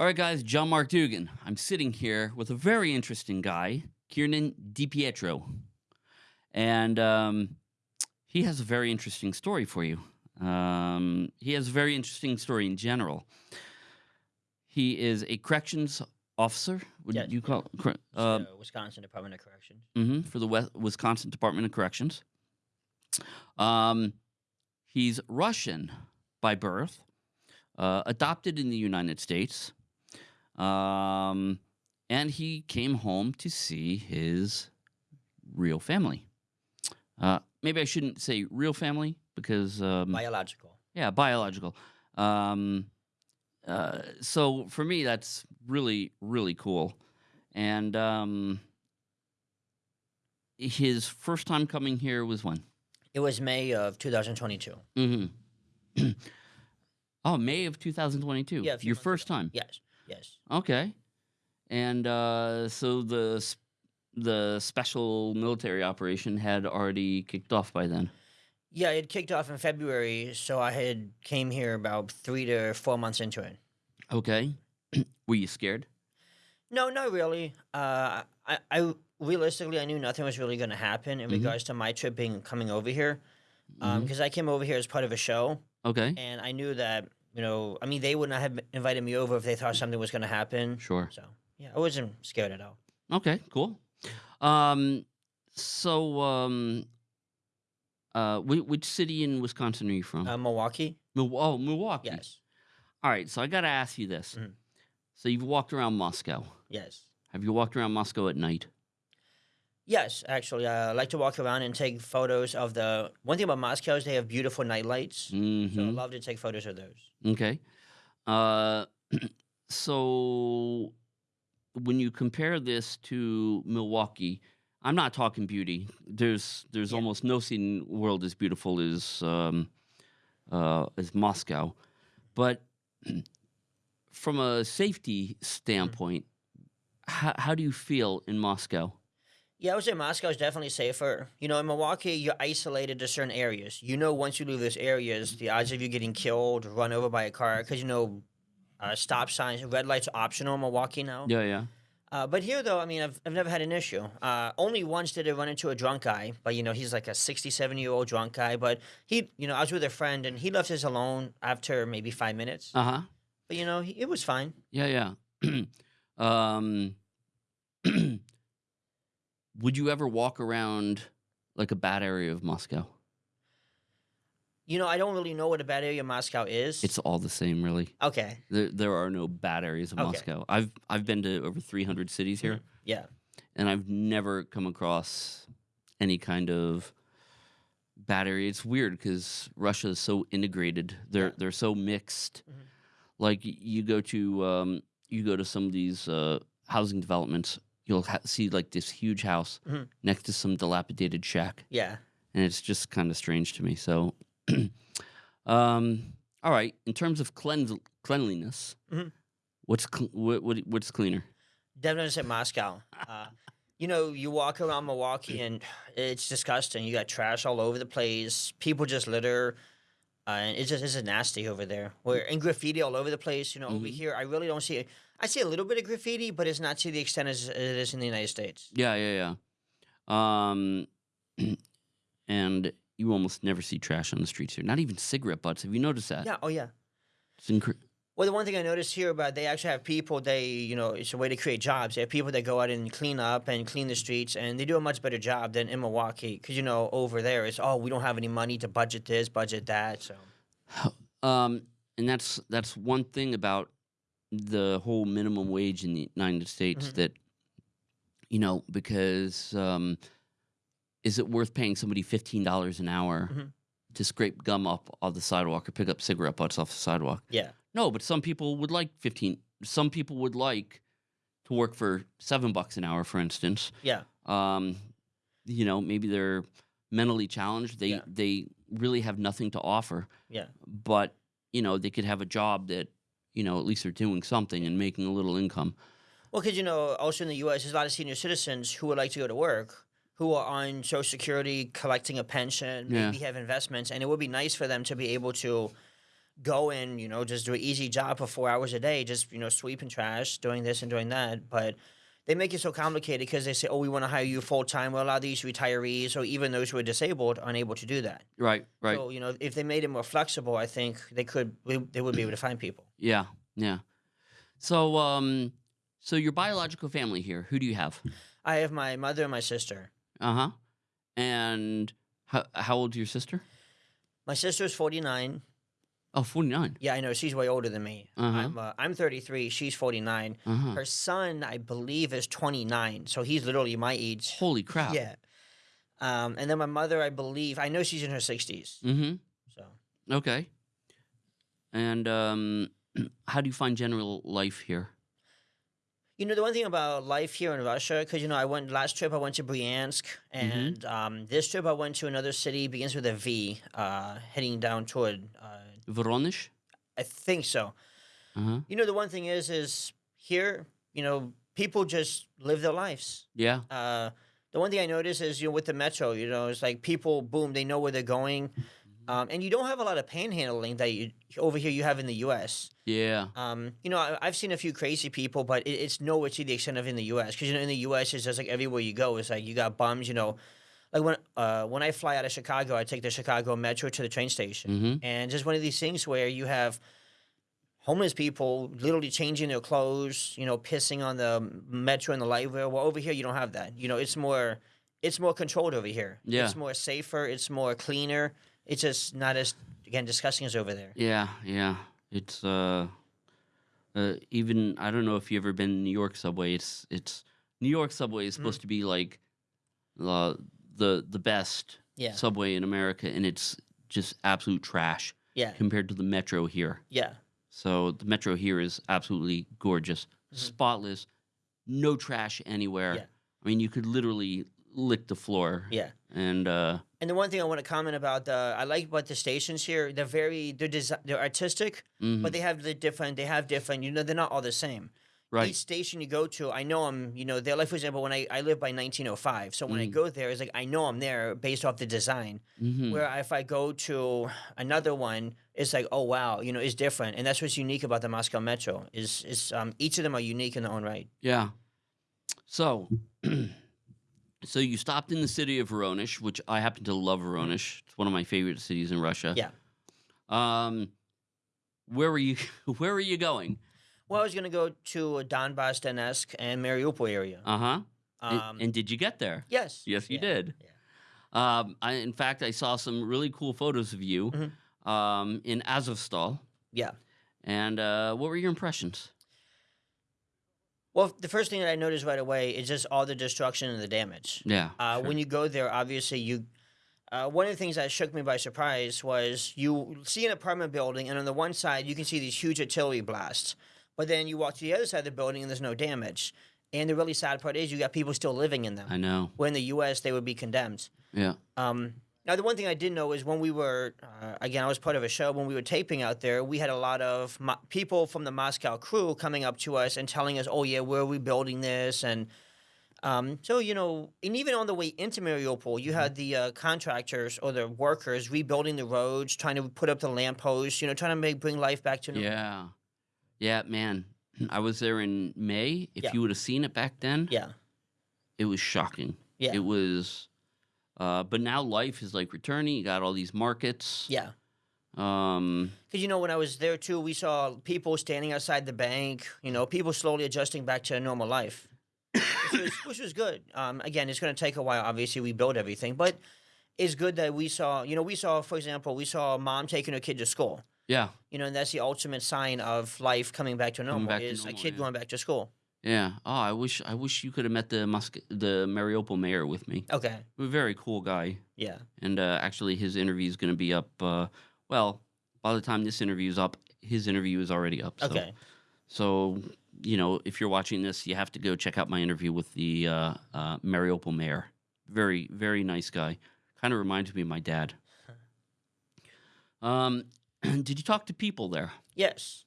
All right, guys, John Mark Dougan. I'm sitting here with a very interesting guy, Kiernan DiPietro. And um, he has a very interesting story for you. Um, he has a very interesting story in general. He is a corrections officer. Would Yes. you call cor- uh, the Wisconsin Department of Corrections. Mm -hmm, for the West, Wisconsin Department of Corrections? Um, he's Russian by birth, uh, adopted in the United States, um, and he came home to see his real family. Uh, maybe I shouldn't say real family because um, Biological. yeah, biological. Um, uh, so for me, that's really, really cool. And um, his first time coming here was when? It was May of 2022. Mm-hmm. oh, May of 2022. Yeah, your first ago. time. Yes, yes. Okay. And uh, so the the special military operation had already kicked off by then. Yeah, it kicked off in February, so I had came here about three to four months into it. Okay. Were you scared? No, not really. Uh, I, I realistically, I knew nothing was really going to happen in Mhm. regards to my trip being coming over here, because I came over here as part of a show, Okay. and I knew that you know, I mean, they would not have invited me over if they thought something was going to happen. Sure. So yeah, I wasn't scared at all. Okay, cool. Um, so, um, uh, which, city in Wisconsin are you from? Uh, Milwaukee. Mil- oh, Milwaukee. Yes. All right. So I got to ask you this. Mhm. So you've walked around Moscow. Yes. Have you walked around Moscow at night? Yes, actually, uh, I like to walk around and take photos of the. One thing about Moscow is they have beautiful night lights, Mm-hmm. so I love to take photos of those. Okay. Uh, so when you compare this to Milwaukee, I'm not talking beauty. There's there's Yeah. almost no city in the world as beautiful as um, uh, as Moscow, but from a safety standpoint, how, how do you feel in Moscow? Yeah, I would say Moscow is definitely safer. You know, in Milwaukee, you're isolated to certain areas. You know, once you leave those areas, the odds of you getting killed, run over by a car, because you know, uh, stop signs, red lights are optional in Milwaukee now. Yeah, yeah. Uh, but here, though, I mean, I've, I've never had an issue. Uh, only once did I run into a drunk guy, but you know, he's like a 67 year old drunk guy. But he, you know, I was with a friend and he left us alone after maybe five minutes. Uh huh. But you know, he, it was fine. Yeah, yeah. um, would you ever walk around like a bad area of Moscow? You know, I don't really know what a bad area of Moscow is. It's all the same, really. okay. There, there are no bad areas of Okay. Moscow. I've I've been to over 300 cities here, Yeah. and I've never come across any kind of bad area. It's weird because Russia is so integrated. They're Yeah. they're so mixed. Mhm. Like you go to um, you go to some of these uh, housing developments, you'll ha- see like this huge house Mhm. next to some dilapidated shack, Yeah. and it's just kind of strange to me. So, um, all right. In terms of cleanliness, Mhm. what's cl- what, what what's cleaner? Definitely say Moscow. Uh, you know, you walk around Milwaukee and it's disgusting. You got trash all over the place. People just litter. Uh, and it's just it's nasty over there. Where and graffiti all over the place. You know, over Mhm. here I really don't see. I see a little bit of graffiti, but it's not to the extent as it is in the United States. Yeah, yeah, yeah. Um, and you almost never see trash on the streets here. Not even cigarette butts. Have you noticed that? Yeah. Oh yeah. It's incre- Well, the one thing I noticed here about they actually have people. They you know it's a way to create jobs. They have people that go out and clean up and clean the streets, and they do a much better job than in Milwaukee. Because you know over there it's oh we don't have any money to budget this, budget that. So Um, and that's that's one thing about the whole minimum wage in the United States Mhm. that you know because um, is it worth paying somebody fifteen dollars an hour Mhm. to scrape gum up off the sidewalk or pick up cigarette butts off the sidewalk? yeah. No, but some people would like fifteen. Some people would like to work for seven bucks an hour, for instance. Yeah. Um, you know, maybe they're mentally challenged. They Yeah. they really have nothing to offer Yeah. but you know they could have a job that you know at least they're doing something and making a little income Well, because you know, also in the U.S., there's a lot of senior citizens who would like to go to work, who are on Social Security, collecting a pension, Yeah. maybe have investments, and it would be nice for them to be able to go and you know just do an easy job for four hours a day, just you know sweeping trash, doing this and doing that. But they make it so complicated because they say, "Oh, we want to hire you full time." Well, a lot of these retirees or even those who are disabled are unable to do that. Right, right. So you know, if they made it more flexible, I think they could they would be able to find people. yeah, yeah. So, um, so your biological family here, who do you have? I have my mother and my sister. Uh huh. And how, how old is your sister? My sister is forty nine. Oh, 49. Yeah, I know she's way older than me. Uh-huh. I'm uh, I'm thirty three. She's forty nine. Uh-huh. Her son, I believe, is twenty nine. So he's literally my age. Holy crap. Yeah. Um, and then my mother, I believe, I know she's in her sixties. Mm-hmm. So Okay. And um, how do you find general life here? you know the one thing about life here in Russia, because you know I went last trip I went to Bryansk, Mm-hmm. and um, this trip I went to another city begins with a V, uh, heading down toward. Uh, Voronezh? I think so. Uh-huh. You know the one thing is, is here, you know, people just live their lives. Yeah. Uh, the one thing I notice is, you know, with the metro, you know, it's like people, boom, they know where they're going. Um, and you don't have a lot of panhandling that you over here you have in the U.S. Yeah. Um, you know, I, I've seen a few crazy people, but it, it's nowhere to the extent of in the U.S. Because you know, in the U.S., it's just like everywhere you go, it's like you got bums. You know, like when uh, when I fly out of Chicago, I take the Chicago Metro to the train station, Mm-hmm. and just one of these things where you have homeless people literally changing their clothes, you know, pissing on the metro and the light rail. Well, over here you don't have that. You know, it's more it's more controlled over here. Yeah. it's more safer. It's more cleaner. It's just not as again disgusting as over there. Yeah, yeah. It's uh, uh even I don't know if you've ever been in New York subway. It's it's New York subway is supposed to be like uh, the the best Yeah, subway in America, and it's just absolute trash yeah, compared to the metro here. yeah. So the metro here is absolutely gorgeous, spotless, no trash anywhere. Mm-hmm. Yeah. I mean, you could literally lick the floor. Yeah. And uh, And the one thing I want to comment about the I like about the stations here. They're very they're desi- they're artistic, mhm, but they have the different. They have different. You know, they're not all the same. Right. Each station you go to, I know I'm. You know, they're like for example, when I I live by 1905, so when I Mm. go there, it's like I know I'm there based off the design. mhm, Where if I go to another one, it's like oh wow, you know, it's different, and that's what's unique about the Moscow Metro. Is is um each of them are unique in their own right. Yeah. So, so you stopped in the city of Voronezh, which I happen to love Voronezh. It's one of my favorite cities in Russia. Yeah. Um, where were you? Where were you going? Well, I was gonna go to Donbass, Donetsk, and Mariupol area. Uh huh. Um, and did you get there? yes, Yes, you yeah, did. yeah. Um, I, in fact, I saw some really cool photos of you Mhm. um, in Azovstal. Yeah. And uh, what were your impressions? Well, the first thing that I noticed right away is just all the destruction and the damage. Yeah. Uh, sure. When you go there, obviously you. Uh, one of the things that shook me by surprise was you see an apartment building, and on the one side you can see these huge artillery blasts, but then you walk to the other side of the building and there's no damage. And the really sad part is you got people still living in them. I know. Where in the U.S. they would be condemned. Yeah. Um, now, the one thing I did know is when we were, uh, again, I was part of a show, when we were taping out there, we had a lot of people from the Moscow crew coming up to us and telling us, oh, yeah, where are we building this? And um, so, you know, and even on the way into Mariupol, you had the uh, contractors or the workers rebuilding the roads, trying to put up the lampposts, you know, trying to make bring life back to normal. Yeah. Yeah, man. I was there in May. If Yeah. you would have seen it back then, Yeah. it was shocking. Yeah. It was uh but now life is like returning. You got all these markets. Yeah. Um Because, you know, when I was there too, we saw people standing outside the bank, you know, people slowly adjusting back to a normal life, which was, which was good. Um, again, it's going to take a while. Obviously, we build everything, but it's good that we saw, you know, we saw, for example, we saw a mom taking her kid to school, yeah. you know, and that's the ultimate sign of life coming back to normal back to is a kid yeah. going back to school. Yeah. Oh, I wish I wish you could have met the Musk the Mariupol mayor with me. Okay. A very cool guy. Yeah. And uh actually his interview is going to be up uh well, by the time this interview is up, his interview is already up. So, Okay. So, you know, if you're watching this, you have to go check out my interview with the uh, uh, Mariupol mayor. Very, very nice guy. Kind of reminds me of my dad. Um, did you talk to people there? Yes.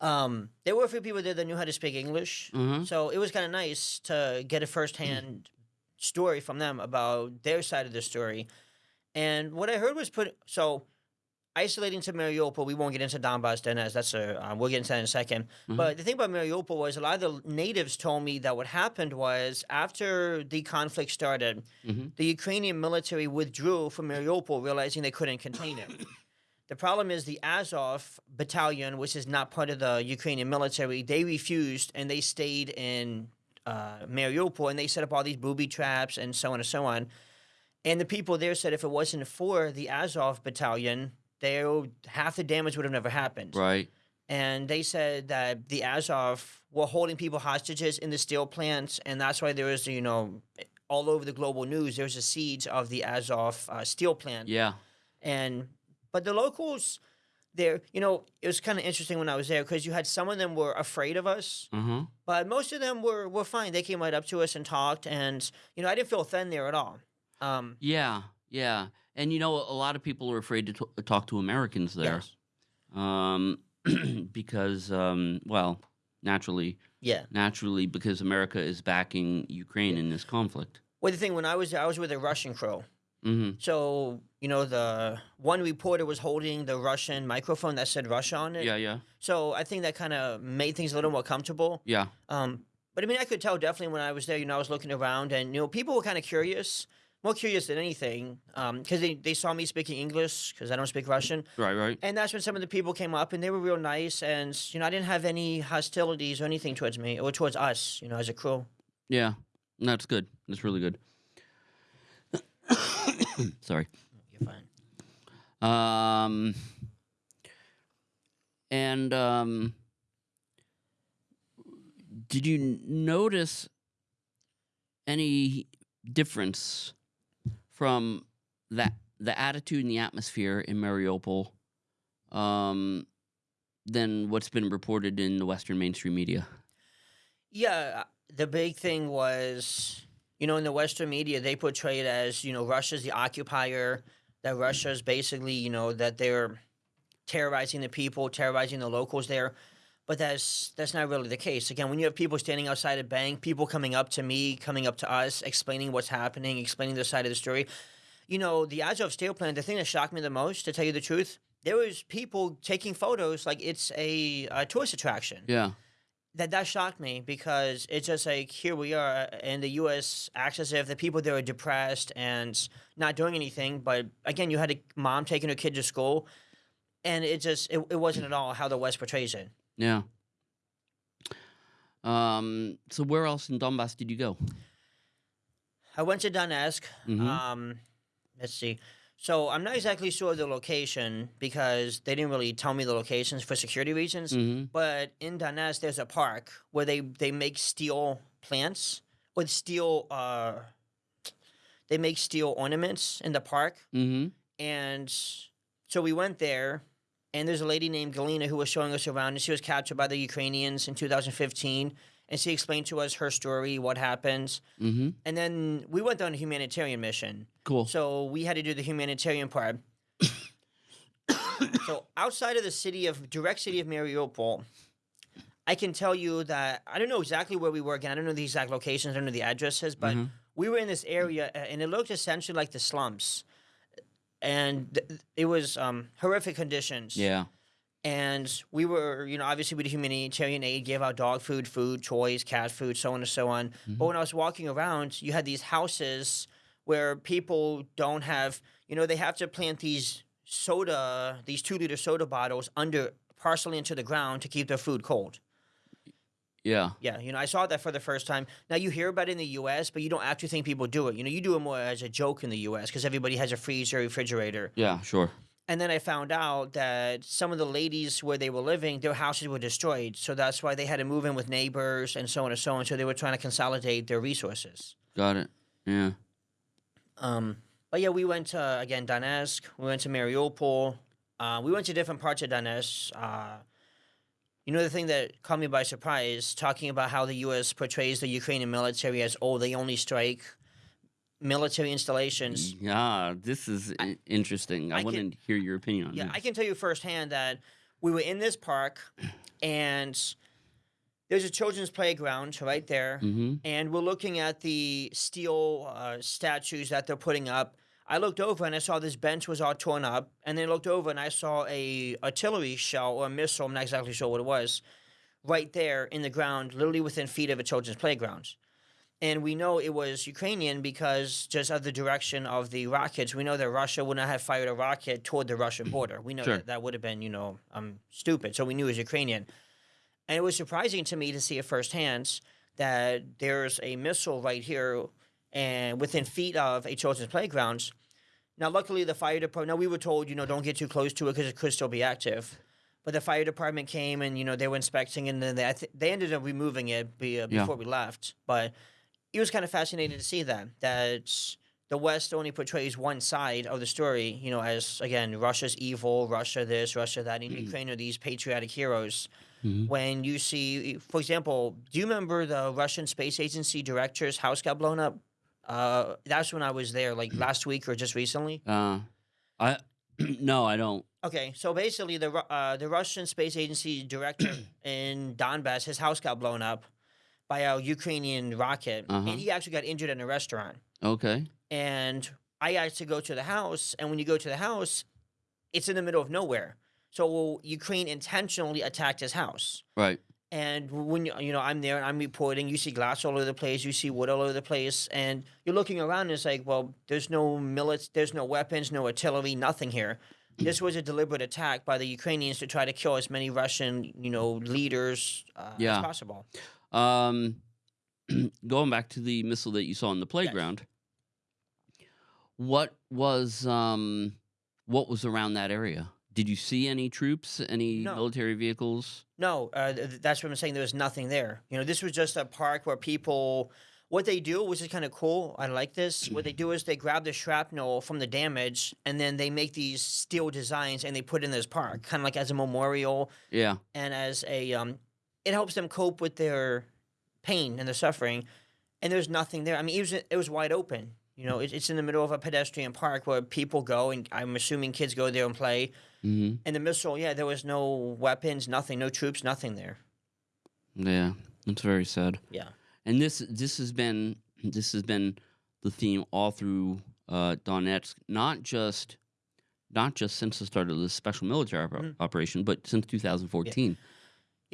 Um, there were a few people there that knew how to speak English. Mm-hmm. So it was kind of nice to get a firsthand story from them about their side of the story. And what I heard was put so isolating to Mariupol, we won't get into Donbass, Donetsk. That's a uh, we'll get into that in a 2nd Mhm. But the thing about Mariupol was a lot of the natives told me that what happened was after the conflict started, Mhm. the Ukrainian military withdrew from Mariupol, realizing they couldn't contain it. The problem is the Azov battalion, which is not part of the Ukrainian military, they refused and they stayed in uh, Mariupol and they set up all these booby traps and so on and so on. And the people there said if it wasn't for the Azov battalion, they half the damage would have never happened. Right. And they said that the Azov were holding people hostages in the steel plants, and that's why there was, you know, all over the global news, there was a siege of the Azov uh, steel plant. Yeah. And but the locals there, you know, it was kind of interesting when I was there because you had some of them were afraid of us, Uh huh. but most of them were were fine. They came right up to us and talked, and you know, I didn't feel thin there at all. Um, Yeah. Yeah. And you know, a lot of people are afraid to t- talk to Americans there, yes, um, because, um, well, naturally, yeah. naturally, because America is backing Ukraine in this conflict. Well, the thing when I was there, I was with a Russian crew. Hmm So, you know, the one reporter was holding the Russian microphone that said Russia on it. Yeah. Yeah. So I think that kind of made things a little more comfortable. Yeah. Um, but I mean, I could tell definitely when I was there, you know, I was looking around and, you know, people were kind of curious, more curious than anything, because they, they saw me speaking English because I don't speak Russian. Right. Right. And that's when some of the people came up and they were real nice. And, you know, I didn't have any hostilities or anything towards me or towards us, you know, as a crew. Yeah. That's good. That's really good. Sorry. You're fine. Um, and um, did you notice any difference from that the attitude and the atmosphere in Mariupol um, than what's been reported in the Western mainstream media? Yeah, the big thing was, you know, in the Western media, they portray it as, you know, Russia's the occupier, that Russia's basically, you know, that they're terrorizing the people, terrorizing the locals there. But that's that's not really the case. Again, when you have people standing outside a bank, people coming up to me, coming up to us, explaining what's happening, explaining their side of the story. You know, the Azov steel plant, the thing that shocked me the most, to tell you the truth, there was people taking photos like it's a, a tourist attraction Yeah. That that shocked me because it's just like here we are in the U.S. acts as if the people there are depressed and not doing anything. But again, you had a mom taking her kid to school, and it just it, it wasn't at all how the West portrays it. Yeah. Um, so where else in Donbass did you go? I went to Donetsk. Mhm. Um, let's see. So I'm not exactly sure of the location because they didn't really tell me the locations for security reasons. hmm But in Donetsk, there's a park where they they make steel plants with steel. Uh, they make steel ornaments in the park, hmm and so we went there. And there's a lady named Galina who was showing us around, and she was captured by the Ukrainians in 2015. And she explained to us her story, what happened, hmm and then we went on a humanitarian mission. Cool. So we had to do the humanitarian part. so outside of the city of direct city of Mariupol, I can tell you that I don't know exactly where we were again. I don't know the exact locations, I don't know the addresses, but Mhm. we were in this area and it looked essentially like the slums. And it was um, horrific conditions. Yeah. And we were, you know, obviously we did humanitarian aid, gave out dog food, food, toys, cat food, so on and so on. Mm-hmm. But when I was walking around, you had these houses where people don't have, you know, they have to plant these soda, these two liter soda bottles under partially into the ground to keep their food cold. Yeah. Yeah, you know, I saw that for the first time. Now you hear about it in the U.S., but you don't actually think people do it. You know, you do it more as a joke in the U.S. because everybody has a freezer, refrigerator. Yeah. Sure. And then I found out that some of the ladies where they were living, their houses were destroyed. So that's why they had to move in with neighbors and so on and so on. So they were trying to consolidate their resources. Got it. Yeah. Um, but yeah, we went to, again, Donetsk. We went to Mariupol. Uh, we went to different parts of Donetsk. Uh, you know, the thing that caught me by surprise, talking about how the U.S. portrays the Ukrainian military as, oh, they only strike military installations. Yeah. This is i- interesting. I, I want to hear your opinion on Yeah, this. I can tell you firsthand that we were in this park, and there's a children's playground right there, mm-hmm. and we're looking at the steel uh, statues that they're putting up. I looked over and I saw this bench was all torn up, and then I looked over and I saw a artillery shell or a missile. I'm not exactly sure what it was, right there in the ground, literally within feet of a children's playground. And we know it was Ukrainian because just of the direction of the rockets, we know that Russia would not have fired a rocket toward the Russian border. We know Sure. that that would have been, you know, um, stupid. So we knew it was Ukrainian. And it was surprising to me to see it firsthand that there's a missile right here and within feet of a children's playground. Now, luckily, the fire department. Now, we were told, you know, don't get too close to it because it could still be active. But the fire department came and you know they were inspecting, and then they they ended up removing it be, uh, Yeah. before we left. But it was kind of fascinating to see that that the West only portrays one side of the story, you know, as again Russia's evil, Russia this, Russia that, and Ukraine are these patriotic heroes. Mhm. When you see, for example, do you remember the Russian Space Agency director's house got blown up? Uh, that's when I was there, like last week or just recently. Uh, I no, I don't. Okay, so basically, the uh, the Russian Space Agency director in Donbass, his house got blown up by a Ukrainian rocket, Uh-huh. and he actually got injured in a restaurant. Okay. And I had to go to the house, and when you go to the house, it's in the middle of nowhere. So Ukraine intentionally attacked his house. Right. And when you you know I'm there and I'm reporting, you see glass all over the place, you see wood all over the place, and you're looking around. And it's like, well, there's no milits, there's no weapons, no artillery, nothing here. This was a deliberate attack by the Ukrainians to try to kill as many Russian, you know, leaders uh, Yeah. as possible. Um, going back to the missile that you saw in the playground, what was um, what was around that area? Did you see any troops, any No. military vehicles? No, uh, th- that's what I'm saying. There was nothing there. You know, this was just a park where people. What they do, which is kind of cool, I like this. What they do is they grab the shrapnel from the damage, and then they make these steel designs, and they put in this park, kind of like as a memorial Yeah. and as a. Um, it helps them cope with their pain and their suffering. And there's nothing there. I mean, it was it was wide open. You know, it, it's in the middle of a pedestrian park where people go, and I'm assuming kids go there and play. hmm And the missile, yeah, there was no weapons, nothing, no troops, nothing there. Yeah. That's very sad. Yeah. And this this has been this has been the theme all through uh, Donetsk, not just not just since the start of the special military oper- Mhm. operation, but since 2014. Yeah,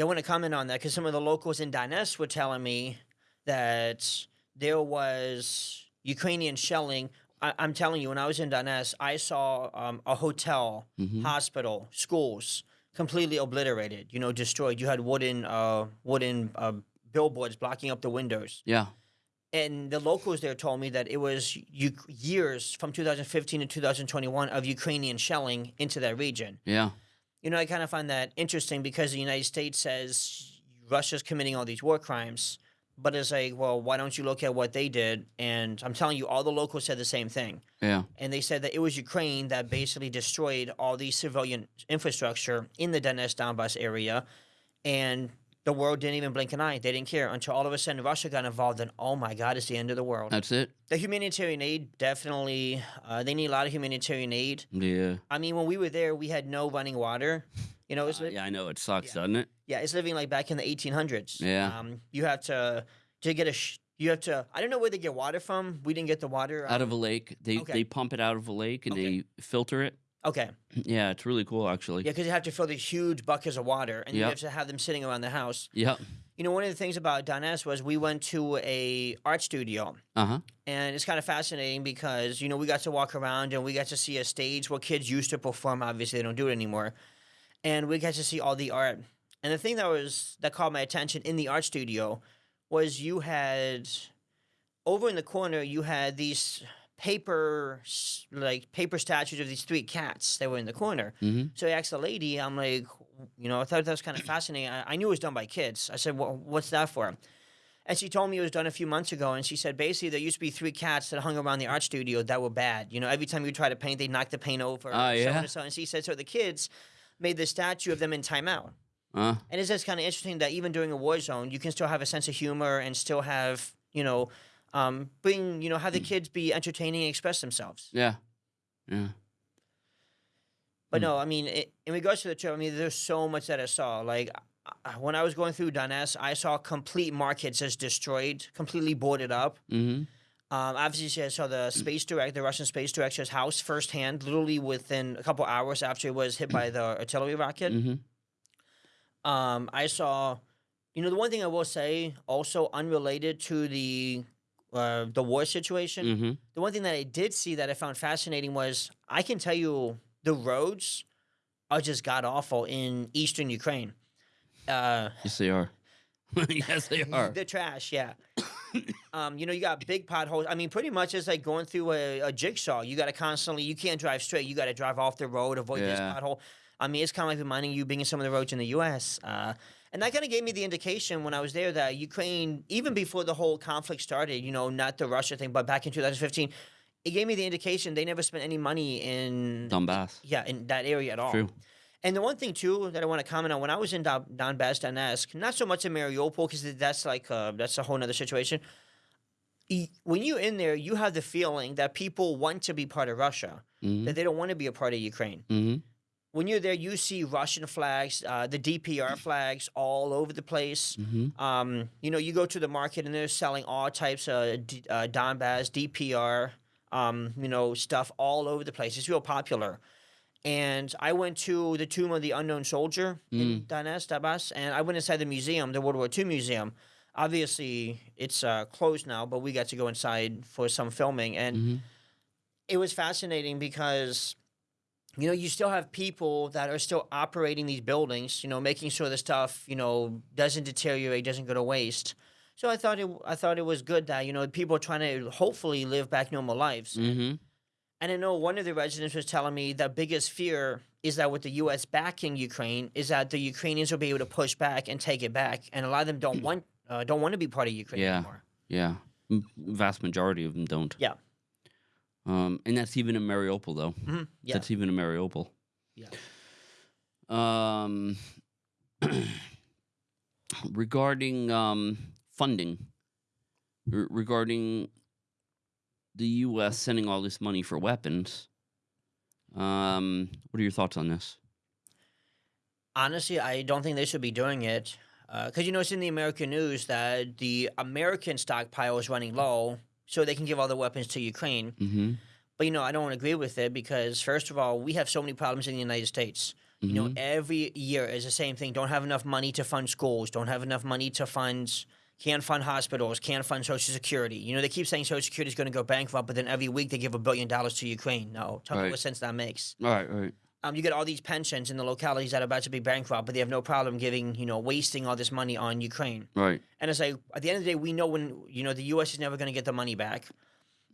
I want to comment on that because some of the locals in Donetsk were telling me that there was Ukrainian shelling. I, I'm telling you, when I was in Donetsk, I saw um, a hotel, Mhm. hospital, schools completely obliterated. You know, destroyed. You had wooden, uh, wooden uh, billboards blocking up the windows. Yeah. And the locals there told me that it was u- years from 2015 to 2021 of Ukrainian shelling into that region. Yeah. You know, I kind of find that interesting because the United States says Russia's committing all these war crimes, but it's like, well, why don't you look at what they did? And I'm telling you, all the locals said the same thing. Yeah. And they said that it was Ukraine that basically destroyed all the civilian infrastructure in the Donetsk Donbass area. And the world didn't even blink an eye. They didn't care until all of a sudden Russia got involved. And oh my God, it's the end of the world. That's it. the humanitarian aid definitely, uh, they need a lot of humanitarian aid. Yeah. I mean, when we were there, we had no running water. You know, it's Uh, yeah, I know it sucks, yeah. doesn't it? yeah, it's living like back in the 1800s. Yeah. Um, you have to to get a. Sh- you have to. I don't know where they get water from. We didn't get the water Out um, of a lake, they okay. they pump it out of a lake and Okay. they filter it. Okay. Yeah, it's really cool actually. Yeah, because you have to fill these huge buckets of water, and you have to have them sitting around the house. Yep. You know, one of the things about Donetsk was we went to a art studio, Uh huh. and it's kind of fascinating because you know we got to walk around and we got to see a stage where kids used to perform. Obviously, they don't do it anymore, and we got to see all the art. And the thing that was that caught my attention in the art studio was you had over in the corner you had these paper like paper statues of these three cats that were in the corner. hmm So I asked the lady, I'm like, you know, I thought that was kind of fascinating. I, I knew it was done by kids. I said, well, what's that for? And she told me it was done a few months ago. And she said, basically, there used to be three cats that hung around the art studio that were bad. You know, every time you try to paint, they knock the paint over. Oh, so yeah? And, so. and she said, so the kids made this statue of them in timeout. Uh, And it's just kind of interesting that even during a war zone, you can still have a sense of humor and still have, you know, um, bring, you know, have the kids be entertaining and express themselves. yeah. Yeah. But Hmm. no, I mean, i in regards to the trip, I mean, there's so much that I saw. Like when I was going through Donetsk, I saw complete markets just destroyed, completely boarded up. hmm Um, obviously, I saw the space direct, the Russian space director's house firsthand, literally within a couple hours after it was hit by the artillery rocket. hmm Um, I saw, you know, the one thing I will say, also unrelated to the uh, the war situation, hmm the one thing that I did see that I found fascinating was I can tell you the roads are just god awful in eastern Ukraine. Uh, Yes, they are. yes, they are. the trash, yeah. um, you know, you got big potholes. I mean, pretty much it's like going through a, a jigsaw. You got to constantly, you can't drive straight. You got to drive off the road, avoid this pothole. I mean, it's kind of like reminding you being in some of the roads in the U.S. Uh, and that kind of gave me the indication when I was there that Ukraine, even before the whole conflict started, you know, not the Russia thing, but back in 2015, it gave me the indication they never spent any money in Donbass. yeah, in that area at all. True. And the one thing too that I want to comment on when I was in Don- Donbass, Donetsk, not so much in Mariupol because that's like uh, that's a whole other situation. When you're in there, you have the feeling that people want to be part of Russia, hmm that they don't want to be a part of Ukraine. hmm When you're there, you see Russian flags, uh, the DPR flags all over the place. hmm Um, you know, you go to the market and they're selling all types of D- uh, Donbass, DPR, um, you know, stuff all over the place. It's real popular. And I went to the Tomb of the Unknown Soldier in Donetsk, Donbass, and I went inside the museum, the World War II museum. Obviously, it's uh, closed now, but we got to go inside for some filming, and hmm it was fascinating because you know you still have people that are still operating these buildings you know making sure the stuff you know doesn't deteriorate doesn't go to waste so i thought it i thought it was good that you know people are trying to hopefully live back normal lives Mm-hmm. and i know one of the residents was telling me the biggest fear is that with the us backing ukraine is that the ukrainians will be able to push back and take it back and a lot of them don't want uh, don't want to be part of ukraine Yeah. anymore Yeah. M- Vast majority of them don't. Yeah. Um, and that's even in Mariupol, though. Mhm, yeah That's even in Mariupol. Yeah. Um, regarding um, funding, re- regarding the U.S. sending all this money for weapons, um, what are your thoughts on this? Honestly, I don't think they should be doing it. Because you know, it's in the American news that the American stockpile is running low, so they can give all the weapons to Ukraine. Mm-hmm. But you know, I don't agree with it because, first of all, we have so many problems in the United States. You know, every year is the same thing. Don't have enough money to fund schools. Don't have enough money to fund. Can't fund hospitals. Can't fund Social Security. You know, they keep saying Social Security is going to go bankrupt, but then every week they give a billion dollars to Ukraine. No, tell me what sense that makes. all right, all right. Um, you get all these pensions in the localities that are about to be bankrupt, but they have no problem giving, you know, wasting all this money on Ukraine. Right. And it's like at the end of the day, we know when you know the U.S. is never going to get the money back.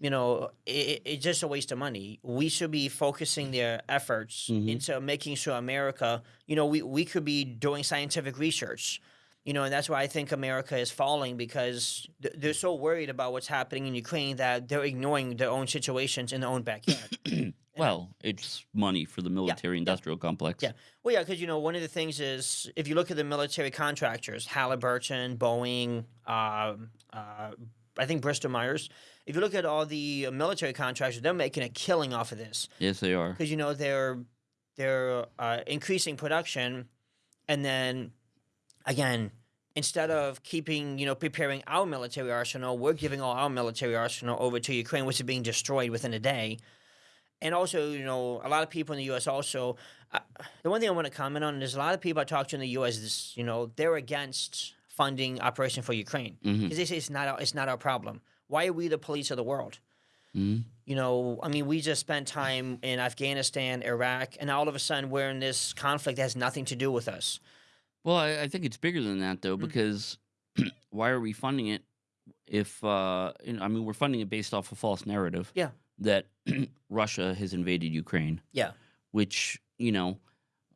You know, it, it's just a waste of money. We should be focusing their efforts Mhm. into making sure America. You know, we we could be doing scientific research. You know, and that's why I think America is falling because th- they're so worried about what's happening in Ukraine that they're ignoring their own situations in their own backyard. Well, it's money for the military-industrial complex. Yeah. Well, yeah, because you know one of the things is if you look at the military contractors, Halliburton, Boeing, um, uh, I think Bristol Myers. If you look at all the military contractors, they're making a killing off of this Yes, they are. because you know they're they're uh, increasing production, and then again. Instead of keeping, you know, preparing our military arsenal, we're giving all our military arsenal over to Ukraine, which is being destroyed within a day. And also, you know, a lot of people in the U.S. also. Uh, the one thing I want to comment on is a lot of people I talk to in the U.S. Is, you know, they're against funding Operation for Ukraine because they say it's not our, it's not our problem. Why are we the police of the world? Mhm. You know, I mean, we just spent time in Afghanistan, Iraq, and all of a sudden we're in this conflict that has nothing to do with us. Well, I, I think it's bigger than that, though, Mm. because why are we funding it if, uh, you know, I mean, we're funding it based off a false narrative. Yeah. That Russia has invaded Ukraine. Yeah. Which, you know,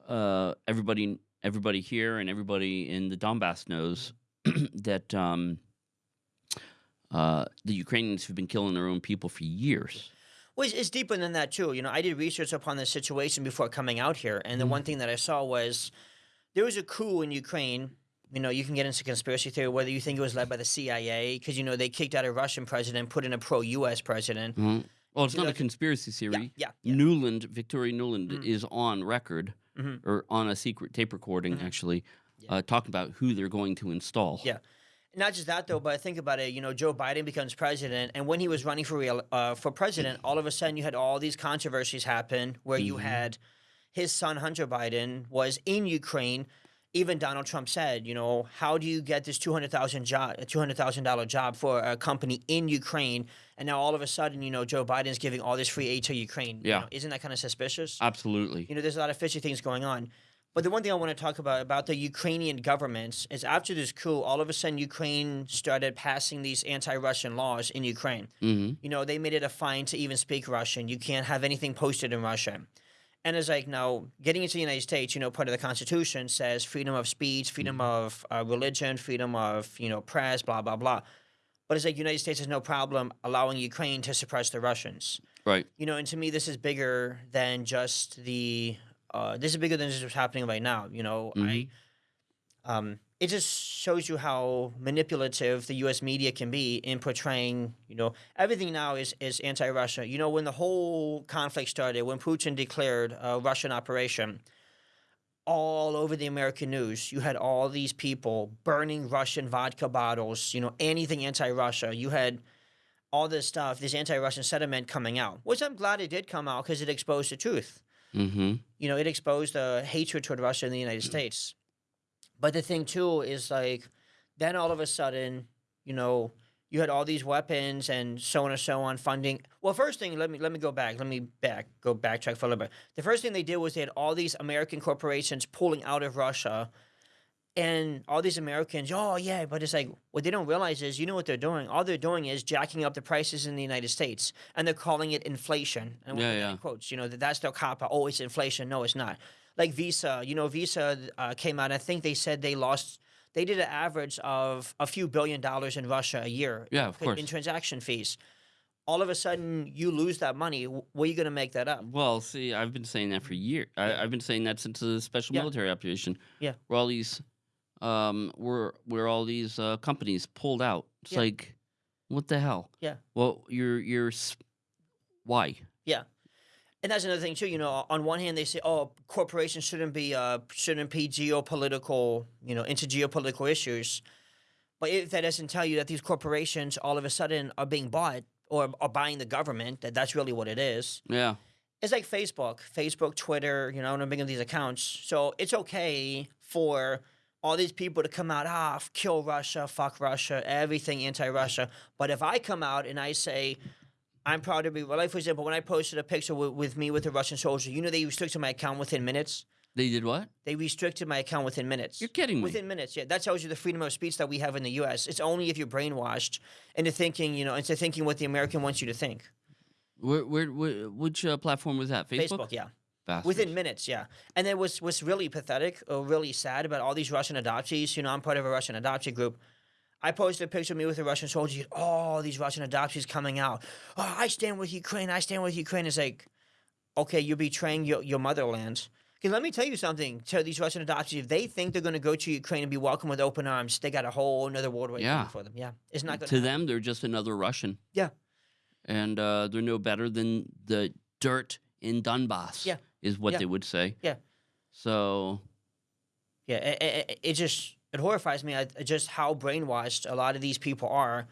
uh, everybody, everybody here and everybody in the Donbass knows that um, uh, the Ukrainians have been killing their own people for years. Well, it's, it's deeper than that too. You know, I did research upon the situation before coming out here, and the one thing that I saw was there was a coup in Ukraine. You know, you can get into conspiracy theory whether you think it was led by the CIA because you know they kicked out a Russian president, put in a pro-U.S. president. Mhm. Well, it's not a conspiracy theory. yeah, yeah. Nuland, Victoria Nuland, Mhm. is on record Mhm. or on a secret tape recording, Mhm. actually, Yeah. uh, talking about who they're going to install. Yeah. Not just that though, but think about it. You know, Joe Biden becomes president, and when he was running for real uh, for president, all of a sudden you had all these controversies happen where you Mhm. had his son Hunter Biden was in Ukraine. Even Donald Trump said, you know, how do you get this two hundred thousand job, two hundred thousand dollar job for a company in Ukraine, and now all of a sudden, you know, Joe Biden's giving all this free aid to Ukraine. You Yeah. know, isn't that kind of suspicious? Absolutely. you know, there's a lot of fishy things going on. But the one thing I want to talk about about the Ukrainian government is after this coup, all of a sudden Ukraine started passing these anti-Russian laws in Ukraine. hmm You know, they made it a fine to even speak Russian. You can't have anything posted in Russian. And it's like now getting into the United States, you know, part of the Constitution says freedom of speech, freedom of uh, religion, freedom of you know press, blah blah blah. But it's like United States has no problem allowing Ukraine to suppress the Russians Right. you know, and to me, this is bigger than just the. Uh, this is bigger than just what's happening right now. You know, I. Um, it just shows you how manipulative the U.S. media can be in portraying. You know, everything now is is anti-Russia. You know, when the whole conflict started, when Putin declared a Russian operation, all over the American news, you had all these people burning Russian vodka bottles. You know, anything anti-Russia. You had all this stuff, this anti-Russian sentiment coming out, which I'm glad it did come out because it exposed the truth. hmm You know, it exposed the hatred toward Russia in the United States. But the thing too is like, then all of a sudden, you know, you had all these weapons and so on and so on funding. Well, first thing, let me let me go back. Let me back go backtrack for a little bit. The first thing they did was they had all these American corporations pulling out of Russia, and all these Americans. Oh yeah, but it's like what they don't realize is you know what they're doing. All they're doing is jacking up the prices in the United States, and they're calling it inflation. And Yeah, yeah. Quotes. You know that that's their cop. Oh, it's inflation. No, it's not. Like Visa. You know, Visa uh, came out. I think they said they lost. They did an average of a few billion dollars in Russia a year. Yeah, of in- course. In transaction fees. All of a sudden, you lose that money. Where are you going to make that up? Well, see, I've been saying that for years. I, I've been saying that since the special Yeah. military operation. Yeah. Where all these, um, where where all these uh, companies pulled out. It's Yeah. like, what the hell? Yeah. Well, you're you're, why? And that's another thing too. You know, on one hand, they say, "Oh, corporations shouldn't be uh, shouldn't be geopolitical, you know, into geopolitical issues." But if that doesn't tell you that these corporations all of a sudden are being bought or are buying the government, that that's really what it is. Yeah. It's like Facebook, Facebook, Twitter. You know, and I'm on these accounts, so it's okay for all these people to come out, ah, kill Russia, fuck Russia, everything anti-Russia. But if I come out and I say, I'm proud to be, well, like for example, when I posted a picture with, with me with a Russian soldier, you know they restricted my account within minutes. They did what? They restricted my account within minutes. You're kidding me. Within minutes, yeah. That tells you the freedom of speech that we have in the U.S. It's only if you're brainwashed into thinking, you know, into thinking what the American wants you to think. Where, where, where which uh, platform was that? Facebook. Facebook, yeah. Bastards. Within minutes, yeah. And then what's what's really pathetic or really sad about all these Russian adoptees, you know, I'm part of a Russian adoptee group. I posted a picture of me with a Russian soldier. you- Oh, these Russian adoptees coming out. Oh, I stand with Ukraine. I stand with Ukraine. It's like, okay, you're betraying your, your motherland. Because let me tell you something to these Russian adoptees. If they think they're going to go to Ukraine and be welcomed with open arms, they got a whole another world waiting Yeah. for them. Yeah. It's not to them, they're just another Russian. Yeah. And uh, they're no better than the dirt in Donbass. Yeah. Is what Yeah. they would say. Yeah. So Yeah, it, it, it just it horrifies me at just how brainwashed a lot of these people are.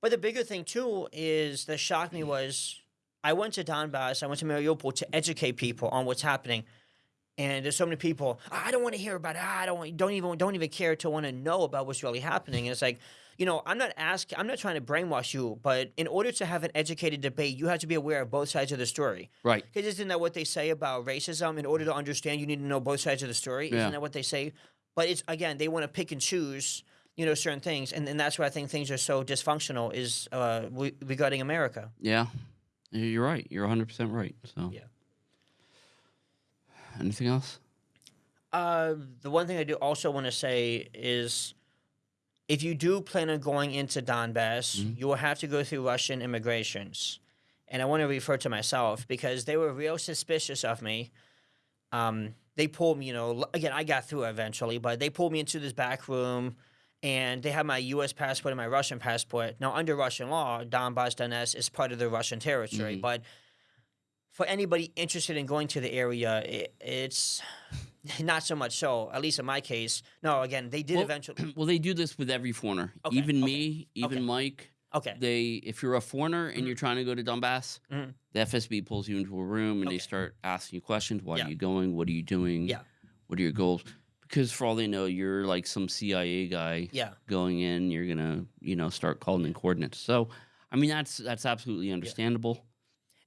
But the bigger thing too is that shocked me was I went to Donbass, I went to Mariupol to educate people on what's happening, and there's so many people. "Ah, I don't want to hear about it. Ah, I don't want, don't even don't even care to want to know about what's really happening. And it's like, you know, I'm not asking, I'm not trying to brainwash you, but in order to have an educated debate, you have to be aware of both sides of the story. right. Because isn't that what they say about racism? In order to understand, you need to know both sides of the story. Yeah. Isn't that what they say? But it's again, they want to pick and choose, you know, certain things, and, and that's why I think things are so dysfunctional. Is uh, we, regarding America. Yeah. You're right. You're 100 percent right. So Yeah. Anything else? Uh, the one thing I do also want to say is, if you do plan on going into Donbass, Mhm. you will have to go through Russian immigrations, and I want to refer to myself because they were real suspicious of me. Um, they pulled me, you know, again, I got through eventually, but they pulled me into this back room, and they had my U.S. passport and my Russian passport. Now, under Russian law, Donbass Donetsk is part of the Russian territory, Mhm. but for anybody interested in going to the area, it, it's not so much so. At least in my case, no. Again, they did Well, eventually. well, they do this with every foreigner. Okay, even okay, me, even okay. Mike. Okay, They, if you're a foreigner and Mhm. you're trying to go to Donbass, Mhm. the FSB pulls you into a room and they start asking you questions. Why Yeah. are you going? What are you doing? Yeah. What are your goals? Because for all they know, you're like some CIA guy yeah, going in. You're gonna, you know, start calling in coordinates. So, I mean, that's that's absolutely understandable.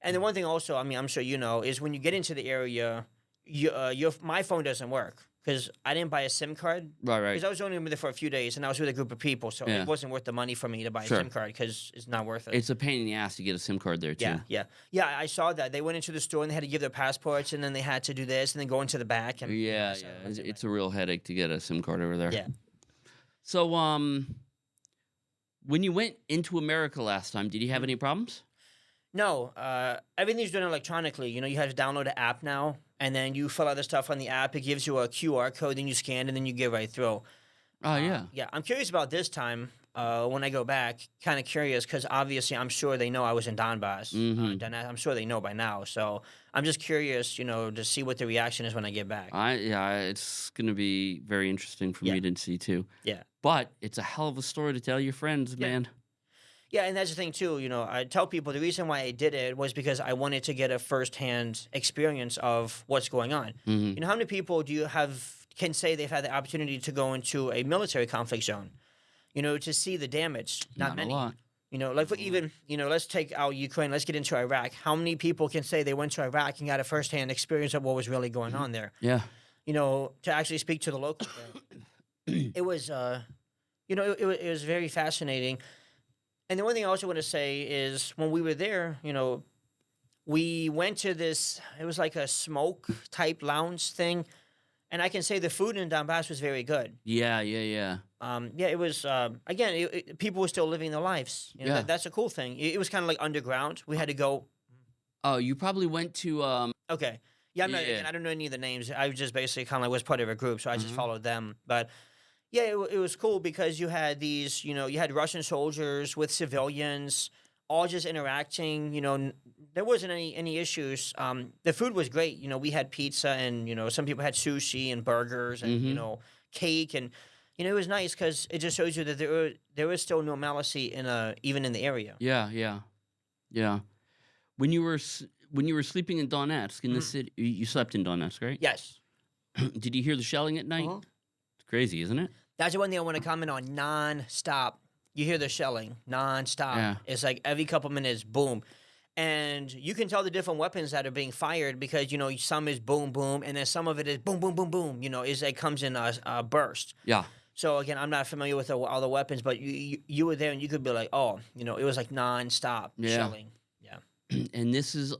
and the one thing also, I mean, I'm sure you know, is when you get into the area, you, uh, your my phone doesn't work because I didn't buy a SIM card Right, right. because I was only with it for a few days and I was with a group of people, so Yeah. it wasn't worth the money for me to buy Sure. a SIM card because it's not worth it. It's a pain in the ass to get a SIM card there too. yeah, yeah, yeah. I saw that they went into the store and they had to give their passports and then they had to do this and then go into the back and Yeah, so yeah. It's, it's a real headache to get a SIM card over there. Yeah. So, um, when you went into America last time, did you Mm-hmm. have any problems? No, uh, everything's done electronically. You know, you have to download an app now, and then you fill out the stuff on the app. It gives you a QR code, then you scan, and then you get right through. Oh Uh, yeah. yeah. I'm curious about this time uh, when I go back. Kind of curious because obviously I'm sure they know I was in Donbass. Uh, Mhm. Donetsk. I'm sure they know by now. So I'm just curious, you know, to see what the reaction is when I get back. I yeah, it's gonna be very interesting for Yeah. me to see too. Yeah. But it's a hell of a story to tell your friends, Yeah. man. Yeah, and that's the thing too. You know, I tell people the reason why I did it was because I wanted to get a firsthand experience of what's going on. hmm You know, how many people do you have can say they've had the opportunity to go into a military conflict zone? You know, to see the damage. Not, many. a lot. You know, like even you know, let's take out Ukraine. Let's get into Iraq. How many people can say they went to Iraq and got a firsthand experience of what was really going on there? Yeah. You know, to actually speak to the locals. it was, uh, you know, it, it, it was very fascinating. And the one thing I also want to say is when we were there, you know, we went to this. It was like a smoke type lounge thing, and I can say the food in Donbass was very good. Yeah, yeah, yeah. Um, yeah, it was. Um, again, it, it- people were still living their lives. You know, Yeah. that, that's a cool thing. It, it was kind of like underground. We had to go. Oh, you probably went to um Okay. Yeah, I'm not, Yeah. I don't know any of the names. I was just basically kind of like was part of a group, so I just Mhm. followed them. But yeah, it, it was cool because you had these, you know, you had Russian soldiers with civilians, all just interacting. You know, n- there wasn't any any issues. Um, the food was great. You know, we had pizza, and you know, some people had sushi and burgers, and you Mhm. know, cake, and you know, it was nice because it just shows you that there were, there was still normalcy in a even in the area. yeah, yeah. Yeah. When you were when you were sleeping in Donetsk in the Mhm. city you- you slept in Donetsk, right? Yes. Did you hear the shelling at night? Uh-huh. It's crazy, isn't it? That's the one thing I want to comment on non-stop. You hear the shelling non-stop. Yeah. It's like every couple minutes, boom. And you can tell the different weapons that are being fired because, you know, some is boom, boom, and then some of it is boom, boom, boom, boom. You know, is it comes in a, a burst. Yeah. So again, I'm not familiar with all the weapons, but you, you you were there and you could be like, oh, you know, it was like non-stop Yeah. shelling. Yeah. and this is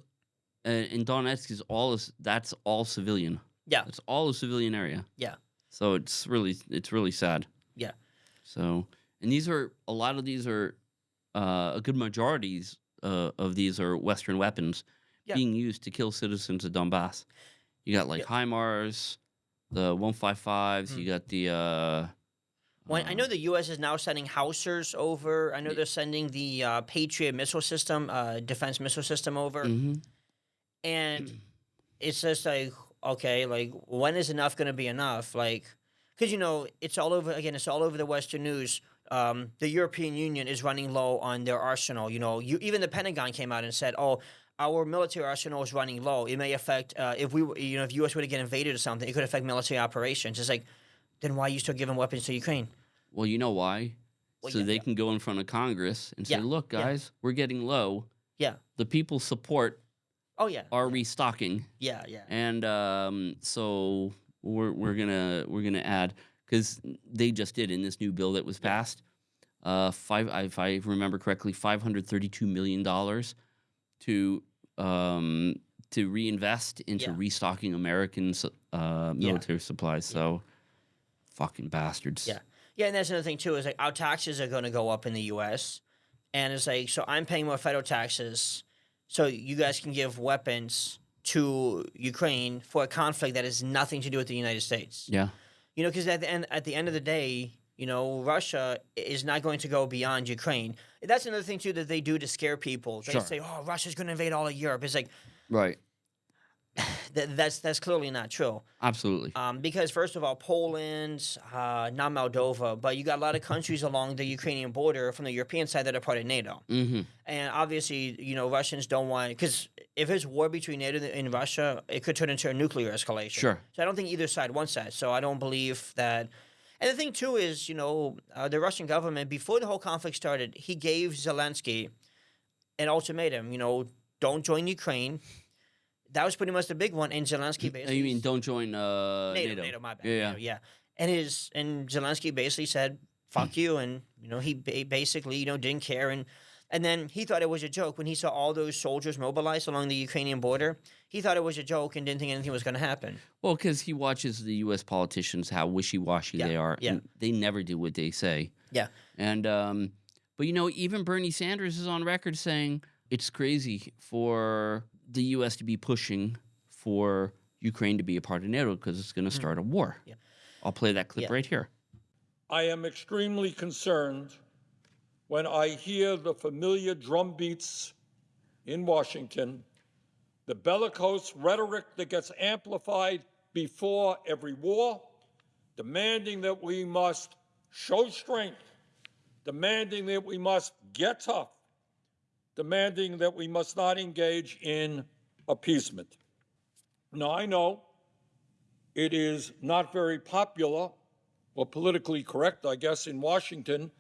uh, in Donetsk is all is that's all civilian. Yeah. It's all a civilian area. Yeah. So it's really it's really sad. Yeah. So and these are a lot of these are uh, a good majorities uh, of these are Western weapons Yeah. being used to kill citizens of Donbass. You got like HIMARS, the 155s. You got the. Uh, When, I uh, know the U.S. is now sending Housers over. I know Ye- they're sending the uh, Patriot missile system, uh, defense missile system over. mhm. and it's just like okay like when is enough going to be enough like because you know it's all over again it's all over the western news um, the european union is running low on their arsenal you know you, even the pentagon came out and said oh our military arsenal is running low it may affect uh, if we you know if us were to get invaded or something it could affect military operations it's like then why are you still giving weapons to ukraine Well, you know why? Well, so yeah, they yeah. can go in front of Congress and say, Yeah, "Look, guys, we're getting low. Yeah. the people support oh yeah our restocking, yeah yeah and um, so we're we're gonna we're gonna add because they just did in this new bill that was passed. Uh, five, if I remember correctly, five hundred thirty-two million dollars to um to reinvest into Yeah. restocking American uh, military supplies. So, fucking bastards. Yeah. Yeah, and that's another thing too. Is like our taxes are going to go up in the U.S. and it's like so I'm paying more federal taxes, so you guys can give weapons to Ukraine for a conflict that has nothing to do with the United States. Yeah. You know, because at the end at the end of the day, you know, Russia is not going to go beyond Ukraine. That's another thing too that they do to scare people. They Sure. say, "Oh, Russia's going to invade all of Europe." It's like Right. th- that's that's clearly not true. Absolutely. Um, because first of all, Poland, uh, not Moldova, but you got a lot of countries along the Ukrainian border from the European side that are part of NATO. hmm And obviously, you know, Russians don't want because if there's war between NATO and Russia, it could turn into a nuclear escalation. Sure. So I don't think either side wants that. So I don't believe that. And the thing too is, you know, uh, the Russian government before the whole conflict started, he gave Zelensky an ultimatum. You know, don't join Ukraine. That was pretty much the big one. And Zelensky basically you mean don't join uh, NATO, NATO? NATO, my bad. Yeah, yeah. NATO, yeah. And his and Zelensky basically said, "Fuck you," and you know he basically you know didn't care, and and then he thought it was a joke when he saw all those soldiers mobilized along the Ukrainian border. He thought it was a joke and didn't think anything was going to happen. Well, because he watches the U.S. politicians how wishy-washy Yeah, they are, yeah. and they never do what they say. Yeah. And um, but you know, even Bernie Sanders is on record saying it's crazy for the U.S. to be pushing for Ukraine to be a part of NATO because it's going to mm. start a war. Yeah. I'll play that clip Yeah. right here. I am extremely concerned when I hear the familiar drumbeats in Washington, the bellicose rhetoric that gets amplified before every war, demanding that we must show strength, demanding that we must get tough, demanding that we must not engage in appeasement. Now, I know it is not very popular or politically correct, I guess, in Washington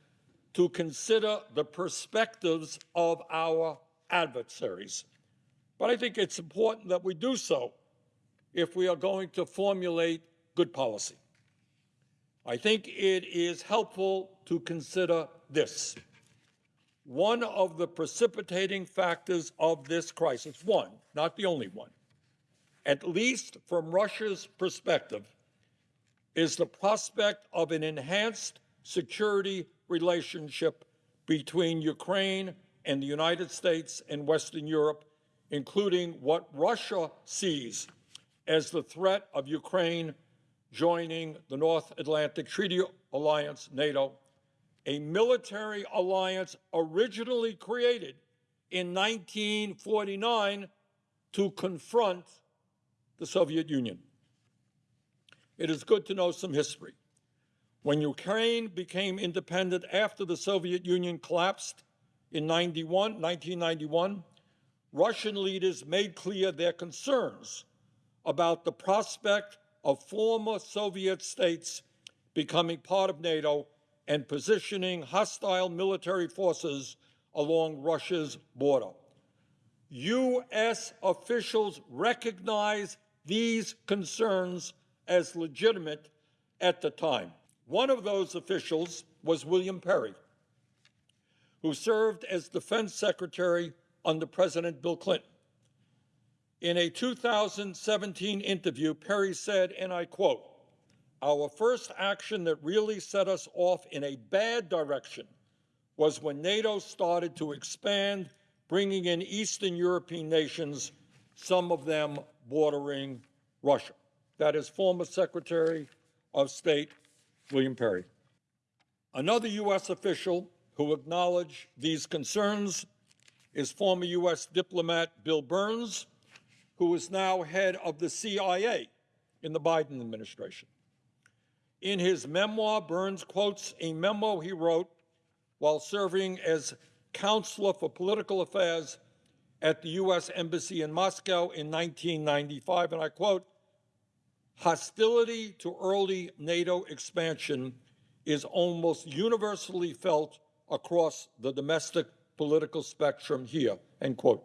to consider the perspectives of our adversaries. But I think it's important that we do so if we are going to formulate good policy. I think it is helpful to consider this. One of the precipitating factors of this crisis, one, not the only one, at least from Russia's perspective, is the prospect of an enhanced security relationship between Ukraine and the United States and Western Europe, including what Russia sees as the threat of Ukraine joining the North Atlantic Treaty Alliance, NATO, a military alliance originally created in 1949 to confront the Soviet Union. It is good to know some history. When Ukraine became independent after the Soviet Union collapsed in 91, 1991, Russian leaders made clear their concerns about the prospect of former Soviet states becoming part of NATO and positioning hostile military forces along Russia's border. U.S. officials recognize these concerns as legitimate at the time. One of those officials was William Perry, who served as Defense Secretary under President Bill Clinton. In a 2017 interview, Perry said, and I quote, Our first action that really set us off in a bad direction was when NATO started to expand, bringing in Eastern European nations, some of them bordering Russia. That is former Secretary of State William Perry. Another U.S. official who acknowledged these concerns is former U.S. diplomat Bill Burns, who is now head of the CIA in the Biden administration. In his memoir, Burns quotes a memo he wrote while serving as counselor for political affairs at the U.S. Embassy in Moscow in 1995, and I quote, hostility to early NATO expansion is almost universally felt across the domestic political spectrum here, end quote.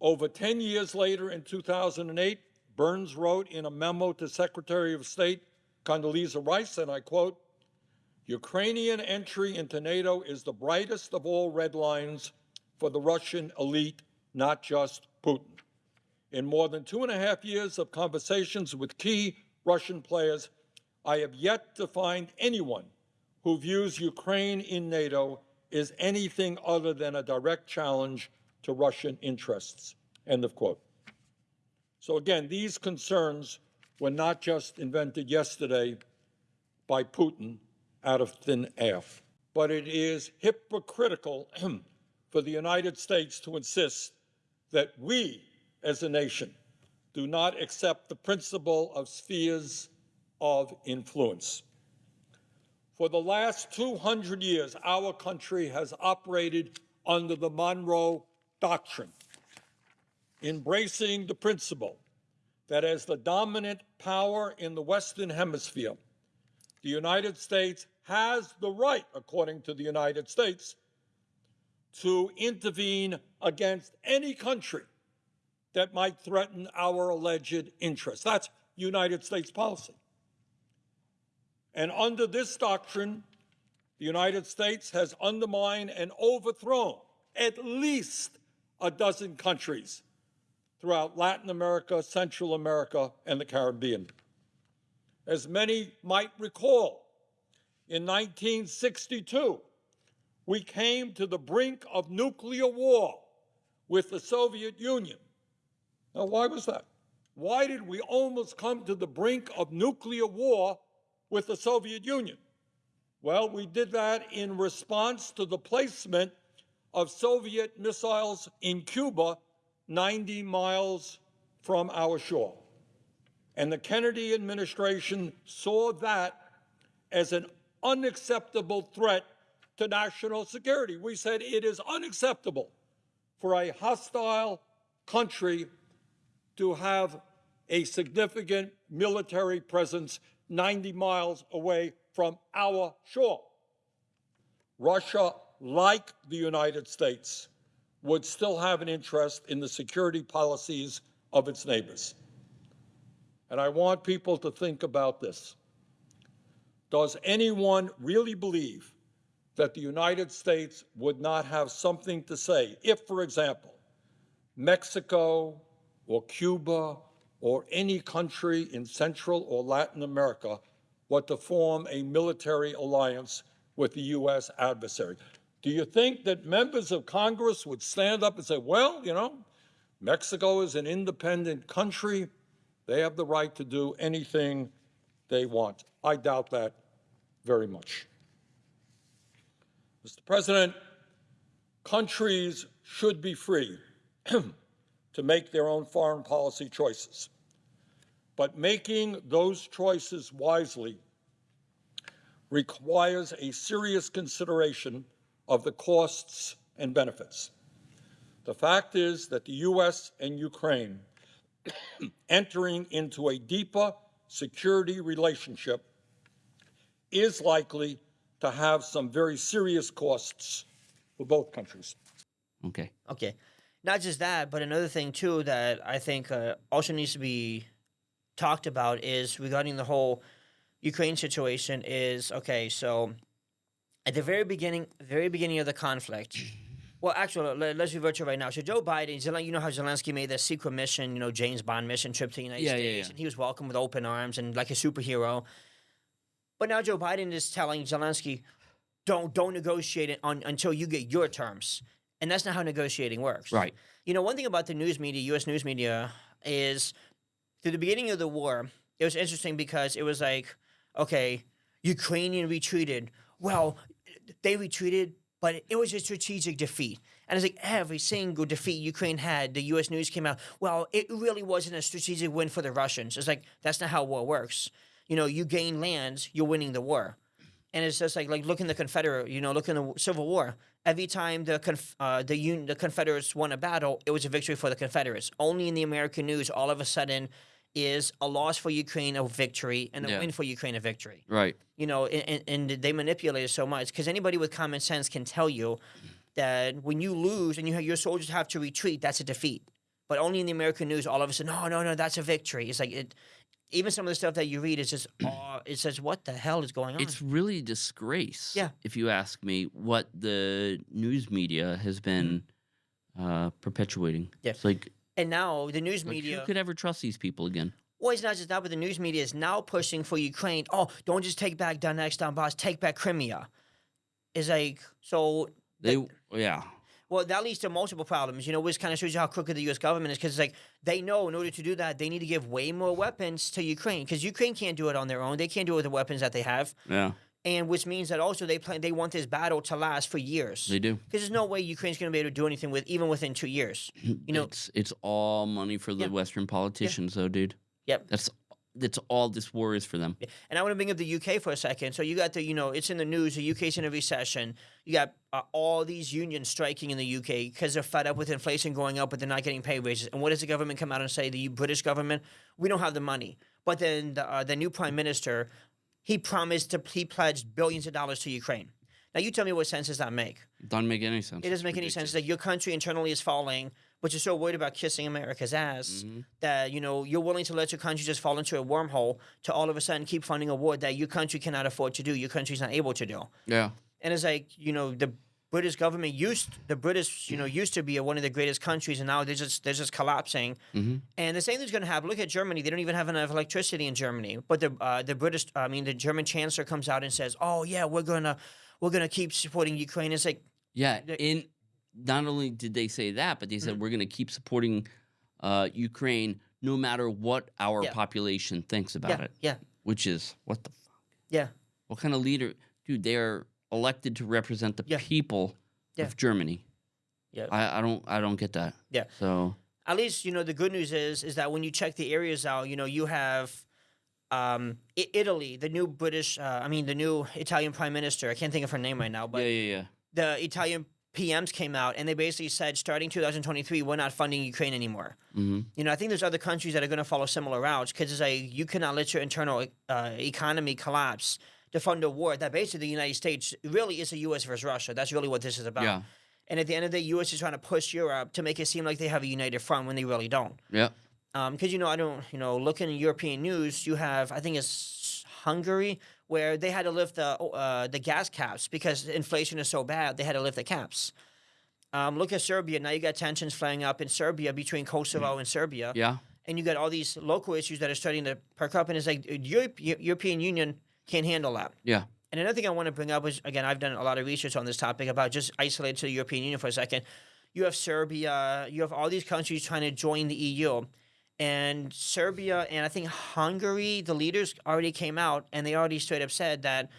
Over 10 years later, in 2008, Burns wrote in a memo to Secretary of State Condoleezza Rice, and I quote, Ukrainian entry into NATO is the brightest of all red lines for the Russian elite, not just Putin. In more than two and a half years of conversations with key Russian players, I have yet to find anyone who views Ukraine in NATO as anything other than a direct challenge to Russian interests. End of quote. So again, these concerns were not just invented yesterday by Putin out of thin air, but it is hypocritical for the United States to insist that we as a nation do not accept the principle of spheres of influence. For the last 200 years, our country has operated under the Monroe Doctrine, embracing the principle that as the dominant power in the Western Hemisphere, the United States has the right, according to the United States, to intervene against any country that might threaten our alleged interests. That's United States policy. And under this doctrine, the United States has undermined and overthrown at least a dozen countries throughout Latin America, Central America, and the Caribbean. As many might recall, in 1962, we came to the brink of nuclear war with the Soviet Union. Now, why was that? Why did we almost come to the brink of nuclear war with the Soviet Union? Well, we did that in response to the placement of Soviet missiles in Cuba 90 miles from our shore. And the Kennedy administration saw that as an unacceptable threat to national security. We said it is unacceptable for a hostile country to have a significant military presence 90 miles away from our shore. Russia, like the United States, would still have an interest in the security policies of its neighbors. And I want people to think about this. Does anyone really believe that the United States would not have something to say if, for example, Mexico or Cuba or any country in Central or Latin America were to form a military alliance with the U.S. adversary. Do you think that members of Congress would stand up and say, well, you know, Mexico is an independent country. They have the right to do anything they want. I doubt that very much. Mr. President, countries should be free to make their own foreign policy choices. But making those choices wisely requires a serious consideration of the costs and benefits. The fact is that the U.S. and Ukraine entering into a deeper security relationship is likely to have some very serious costs for both countries. Okay. Okay. Not just that, but another thing too that I think uh, also needs to be talked about is regarding the whole Ukraine situation. Is okay. So at the very beginning, very beginning of the conflict. Well, actually, let, us revert to right now. So Joe Biden, you know how Zelensky made that secret mission, you know, James Bond mission trip to the United Yeah, yeah, States, yeah. and he was welcomed with open arms and like a superhero. But now Joe Biden is telling Zelensky, don't don't negotiate it on, until you get your terms, and that's not how negotiating works. Right. You know, one thing about the news media, U.S. news media, is through the beginning of the war, it was interesting because it was like, okay, Ukrainian retreated. Well, they retreated, but it was a strategic defeat. And it's like every single defeat Ukraine had, the U.S. news came out. Well, it really wasn't a strategic win for the Russians. It's like that's not how war works. You know, you gain lands, you're winning the war. And it's just like like look in the Confederate, you know, look in the Civil War. Every time the conf, uh, the un, the Confederates won a battle, it was a victory for the Confederates. Only in the American news, all of a sudden, is a loss for Ukraine a victory and a Yeah. win for Ukraine a victory Right. you know, and, and they manipulate it so much because anybody with common sense can tell you that when you lose and you have, your soldiers have to retreat, that's a defeat. But only in the American news, all of a sudden, no, no, no, that's a victory. It's like it. Even some of the stuff that you read is just, oh, it says, what the hell is going on? It's really a disgrace. Yeah. If you ask me, what the news media has been uh, perpetuating. Yeah. It's like, and now the news like, media. who could ever trust these people again? Well, it's not just that, but the news media is now pushing for Ukraine. Oh, don't just take back Donetsk, Donbass, take back Crimea. It's like so. They, yeah. Well, that leads to multiple problems, you know, which kind of shows you how crooked the U.S. government is because it's like they know in order to do that, they need to give way more weapons to Ukraine because Ukraine can't do it on their own. They can't do it with the weapons that they have. Yeah. And which means that also they plan they want this battle to last for years. They do. Because there's no way Ukraine's going to be able to do anything with even within two years. You know, it's it's all money for the Yeah. Western politicians, though, dude. Yep. That's that's all this war is for them. And I want to bring up the UK for a second. So you got the, you know, it's in the news. The UK's in a recession. You got uh, all these unions striking in the UK because they're fed up with inflation going up, but they're not getting pay raises. And what does the government come out and say? The British government, we don't have the money. But then the, uh, the new prime minister, he promised to, he pledged billions of dollars to Ukraine. Now you tell me what sense does that make? Doesn't make any sense. It doesn't make any sense that your country internally is falling, but you're so worried about kissing America's ass Mhm. that you know you're willing to let your country just fall into a wormhole to all of a sudden keep funding a war that your country cannot afford to do, your country's not able to do. Yeah. And it's like you know the British government used the British you know used to be one of the greatest countries, and now they're just they're just collapsing. hmm And the same thing's going to happen. Look at Germany; they don't even have enough electricity in Germany. But the uh, the British, I mean, the German chancellor comes out and says, "Oh yeah, we're gonna we're gonna keep supporting Ukraine." It's like Yeah. In not only did they say that, but they said we're going to keep supporting uh, Ukraine no matter what our Yeah. population thinks about yeah, it. yeah, Which is what the fuck? yeah. What kind of leader, dude? They're elected to represent the Yeah. people Yeah. of Germany. Yeah. I, I don't I don't get that. Yeah. So at least you know the good news is is that when you check the areas out, you know you have um, Italy, the new British, uh, I mean the new Italian prime minister. I can't think of her name right now, but yeah, yeah, yeah. the Italian PMs came out and they basically said starting 2023 we're not funding Ukraine anymore. Mm -hmm. You know I think there's other countries that are going to follow similar routes because it's like you cannot let your internal uh, economy collapse to fund a war that basically the United States really is a U.S. versus Russia. That's really what this is about. Yeah. And at the end of the day, U.S. is trying to push Europe to make it seem like they have a united front when they really don't. Yeah. because you know I don't you know looking in European news, you have I think it's Hungary where they had to lift the uh, the gas caps because inflation is so bad they had to lift the caps. Um, look at Serbia now. You got tensions flaring up in Serbia between Kosovo and Serbia, Yeah. and you got all these local issues that are starting to perk up. And it's like uh, Europe, European Union can't handle that. Yeah. And another thing I want to bring up is again, I've done a lot of research on this topic about just isolated to the European Union for a second. You have Serbia, you have all these countries trying to join the EU. And Serbia and I think Hungary, the leaders already came out and they already straight up said that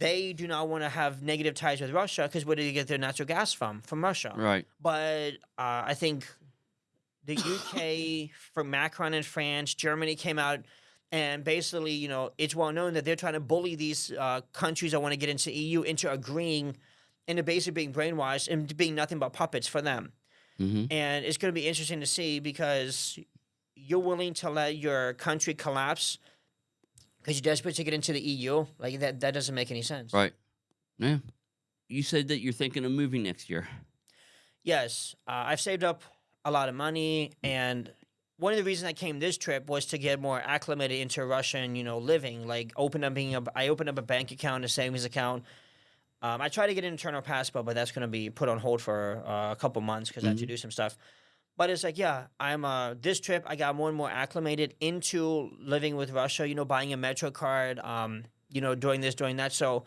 they do not want to have negative ties with Russia because where do they get their natural gas from? From Russia. Right. But uh, I think the UK, from Macron in France, Germany came out, and basically, you know, it's well known that they're trying to bully these uh, countries that want to get into EU into agreeing, into basically being brainwashed and being nothing but puppets for them. hmm And it's going to be interesting to see because you're willing to let your country collapse because you're desperate to get into the EU. Like that, that doesn't make any sense. Right. Yeah. You said that you're thinking of moving next year. Yes, uh, I've saved up a lot of money, and one of the reasons I came this trip was to get more acclimated into Russian, you know, living. Like open up being a, I opened up a bank account, a savings account. Um, I tried to get an internal passport, but that's going to be put on hold for uh, a couple months because I have to do some stuff. But it's like, yeah, I'm uh, this trip. I got more and more acclimated into living with Russia. You know, buying a Metro card. Um, you know, doing this, doing that. So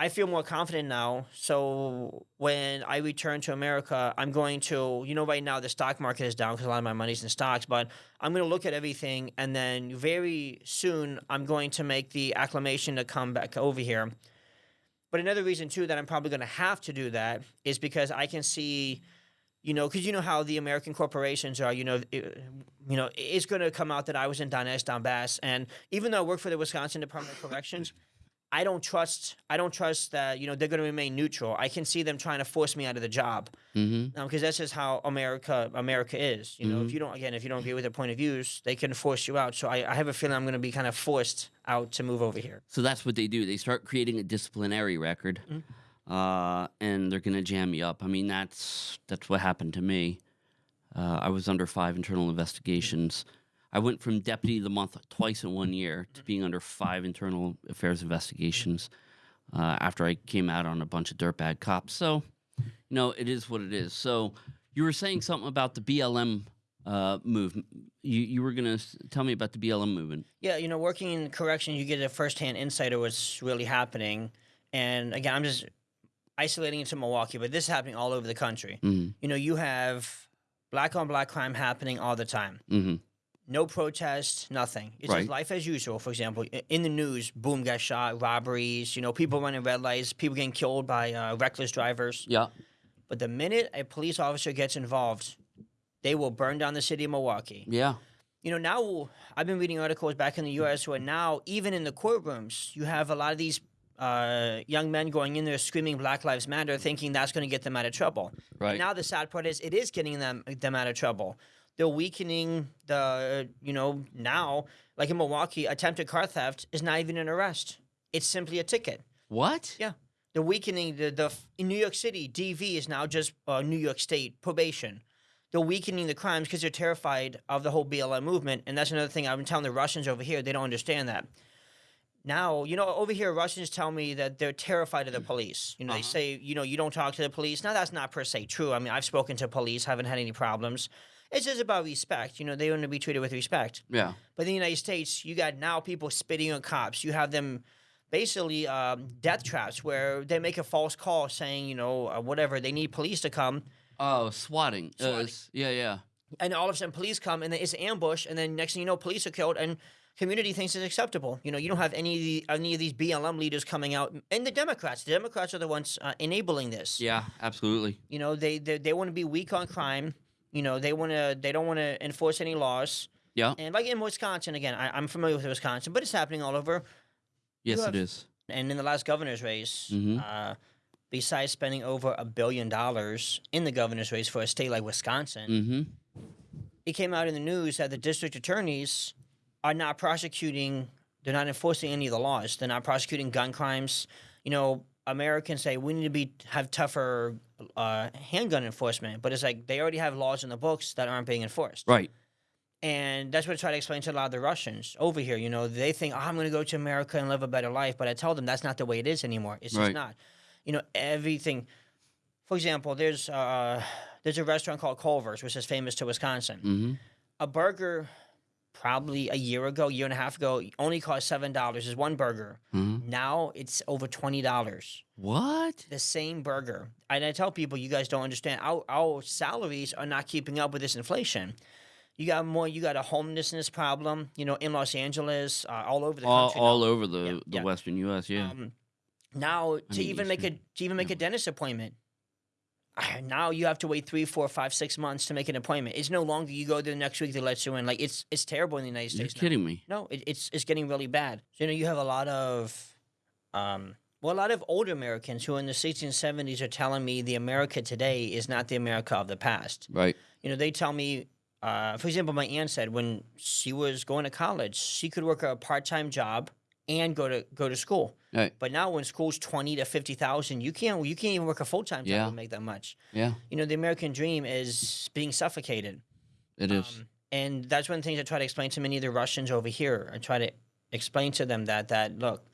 I feel more confident now. So when I return to America, I'm going to, you know, right now the stock market is down because a lot of my money's in stocks, but I'm going to look at everything and then very soon I'm going to make the acclamation to come back over here. But another reason too that I'm probably going to have to do that is because I can see, you know, because you know how the American corporations are. You know, it, you know, it's going to come out that I was in Donetsk, Donbass, and even though I work for the Wisconsin Department of Corrections, I don't trust. I don't trust that you know they're going to remain neutral. I can see them trying to force me out of the job Mm-hmm. because that's just how America America is. You know, if you don't again, if you don't agree with their point of views, they can force you out. So I, I have a feeling I'm going to be kind of forced out to move over here. So that's what they do. They start creating a disciplinary record, uh, and they're gonna jam you up. I mean, that's that's what happened to me. Uh, I was under five internal investigations. I went from deputy of the month twice in one year to being under five internal affairs investigations uh, after I came out on a bunch of dirtbag cops. So, you know, it is what it is. So, you were saying something about the BLM uh, movement. You you were gonna tell me about the BLM movement. Yeah, you know, working in correction, you get a firsthand insight of what's really happening. And again, I'm just isolating it to Milwaukee, but this is happening all over the country. Mm-hmm. You know, you have black on black crime happening all the time. Mm-hmm. No protest, nothing. It's Right. just life as usual. For example, in the news, boom, got shot, robberies, you know, people running red lights, people getting killed by uh, reckless drivers. Yeah. But the minute a police officer gets involved, they will burn down the city of Milwaukee. Yeah. You know, now I've been reading articles back in the U.S. where now, even in the courtrooms, you have a lot of these uh, young men going in there screaming Black Lives Matter, thinking that's going to get them out of trouble. Right. Now the sad part is it is getting them them out of trouble. They're weakening the you know now like in Milwaukee, attempted car theft is not even an arrest. It's simply a ticket. what? Yeah. They're weakening the the in New York City. DV is now just uh, New York State probation. They're weakening the crimes because they're terrified of the whole BLM movement, and that's another thing I've been telling the Russians over here. They don't understand that. Now, you know, over here, Russians tell me that they're terrified of the police. You know, they Uh-huh. say, you know, you don't talk to the police. Now, that's not per se true. I mean, I've spoken to police, haven't had any problems. It's just about respect. You know, they want to be treated with respect. Yeah. But in the United States, you got now people spitting on cops. You have them basically um, death traps where they make a false call saying, you know, uh, whatever, they need police to come. Oh, swatting. Uh, Swatting. s- yeah, yeah. And all of a sudden, police come and then it's an ambush. And then next thing you know, police are killed and community thinks it's acceptable. You know, you don't have any of, the, any of these BLM leaders coming out. And the Democrats, the Democrats are the ones uh, enabling this. Yeah, absolutely. You know, they, they, they want to be weak on crime. You know, they want to, they don't want to enforce any laws. Yeah. And like in Wisconsin, again, I, I'm familiar with Wisconsin, but it's happening all over. Yes, have- it is. And in the last governor's race, Mhm. uh, besides spending over a billion dollars in the governor's race for a state like Wisconsin, Mm-hmm. it came out in the news that the district attorneys are not prosecuting, they're not enforcing any of the laws. They're not prosecuting gun crimes. You know, Americans say we need to be have tougher uh, handgun enforcement, but it's like they already have laws in the books that aren't being enforced. Right. And that's what I try to explain to a lot of the Russians over here. You know, they think, oh, I'm going to go to America and live a better life. But I tell them that's not the way it is anymore. It's Right. just not. You know, everything. For example, there's uh, there's a restaurant called Culver's, which is famous to Wisconsin. Mm-hmm. A burger, probably a year ago, year and a half ago, only cost seven dollars. Is one burger. Mm-hmm. Now it's over twenty dollars. What? The same burger. And I tell people, you guys don't understand. Our our salaries are not keeping up with this inflation. You got more. You got a homelessness problem. You know, in Los Angeles, uh, all over the All, country. all now. over the, Yeah, the yeah. Western U.S. Yeah. Um, now to mean, even make a to even make a dentist appointment, now you have to wait three, four, five, six months to make an appointment. It's no longer you go there next week they let you in. Like it's it's terrible in the United You're States. now. kidding me. No, it, it's it's getting really bad. So, you know, you have a lot of, um, well, a lot of older Americans who in the 60s and 70s are telling me the America today is not the America of the past. Right. You know, they tell me, uh, for example, my aunt said when she was going to college, she could work a part time job and go to go to school. Right. But now, when school's twenty to fifty thousand, you can't you can't even work a full time job Yeah. and make that much. Yeah. You know, the American dream is being suffocated. It is. Um, and that's one of the things I try to explain to many of the Russians over here. I try to explain to them that that look,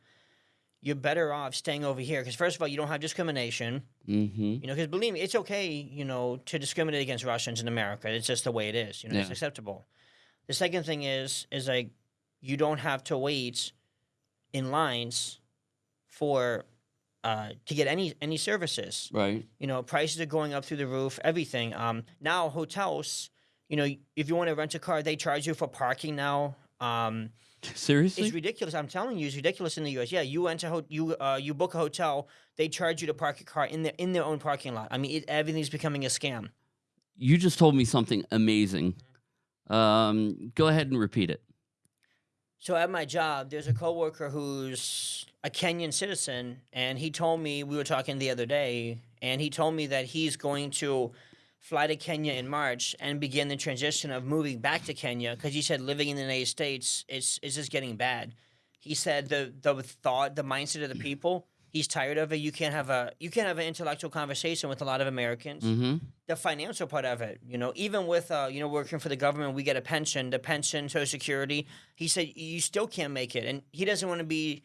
you're better off staying over here because first of all, you don't have discrimination. mm-hmm. You know, because believe me, it's okay. You know, to discriminate against Russians in America. It's just the way it is. You know, it's acceptable. The second thing is is like you don't have to wait in lines for uh, to get any any services Right. you know prices are going up through the roof everything um now hotels you know if you want to rent a car they charge you for parking now um Seriously? it's ridiculous i'm telling you it's ridiculous in the us yeah you enter ho- you uh you book a hotel they charge you to park your car in their in their own parking lot i mean it, everything's becoming a scam you just told me something amazing. Um, go ahead and repeat it. So at my job, there's a coworker who's a Kenyan citizen, and he told me we were talking the other day, and he told me that he's going to fly to Kenya in March and begin the transition of moving back to Kenya because he said living in the United States is is just getting bad. He said the the thought, the mindset of the people, he's tired of it. You can't have a you can't have an intellectual conversation with a lot of Americans Mm-hmm. the financial part of it. You know, even with uh, you know working for the government, we get a pension, the pension, Social Security. He said you still can't make it, and he doesn't want to be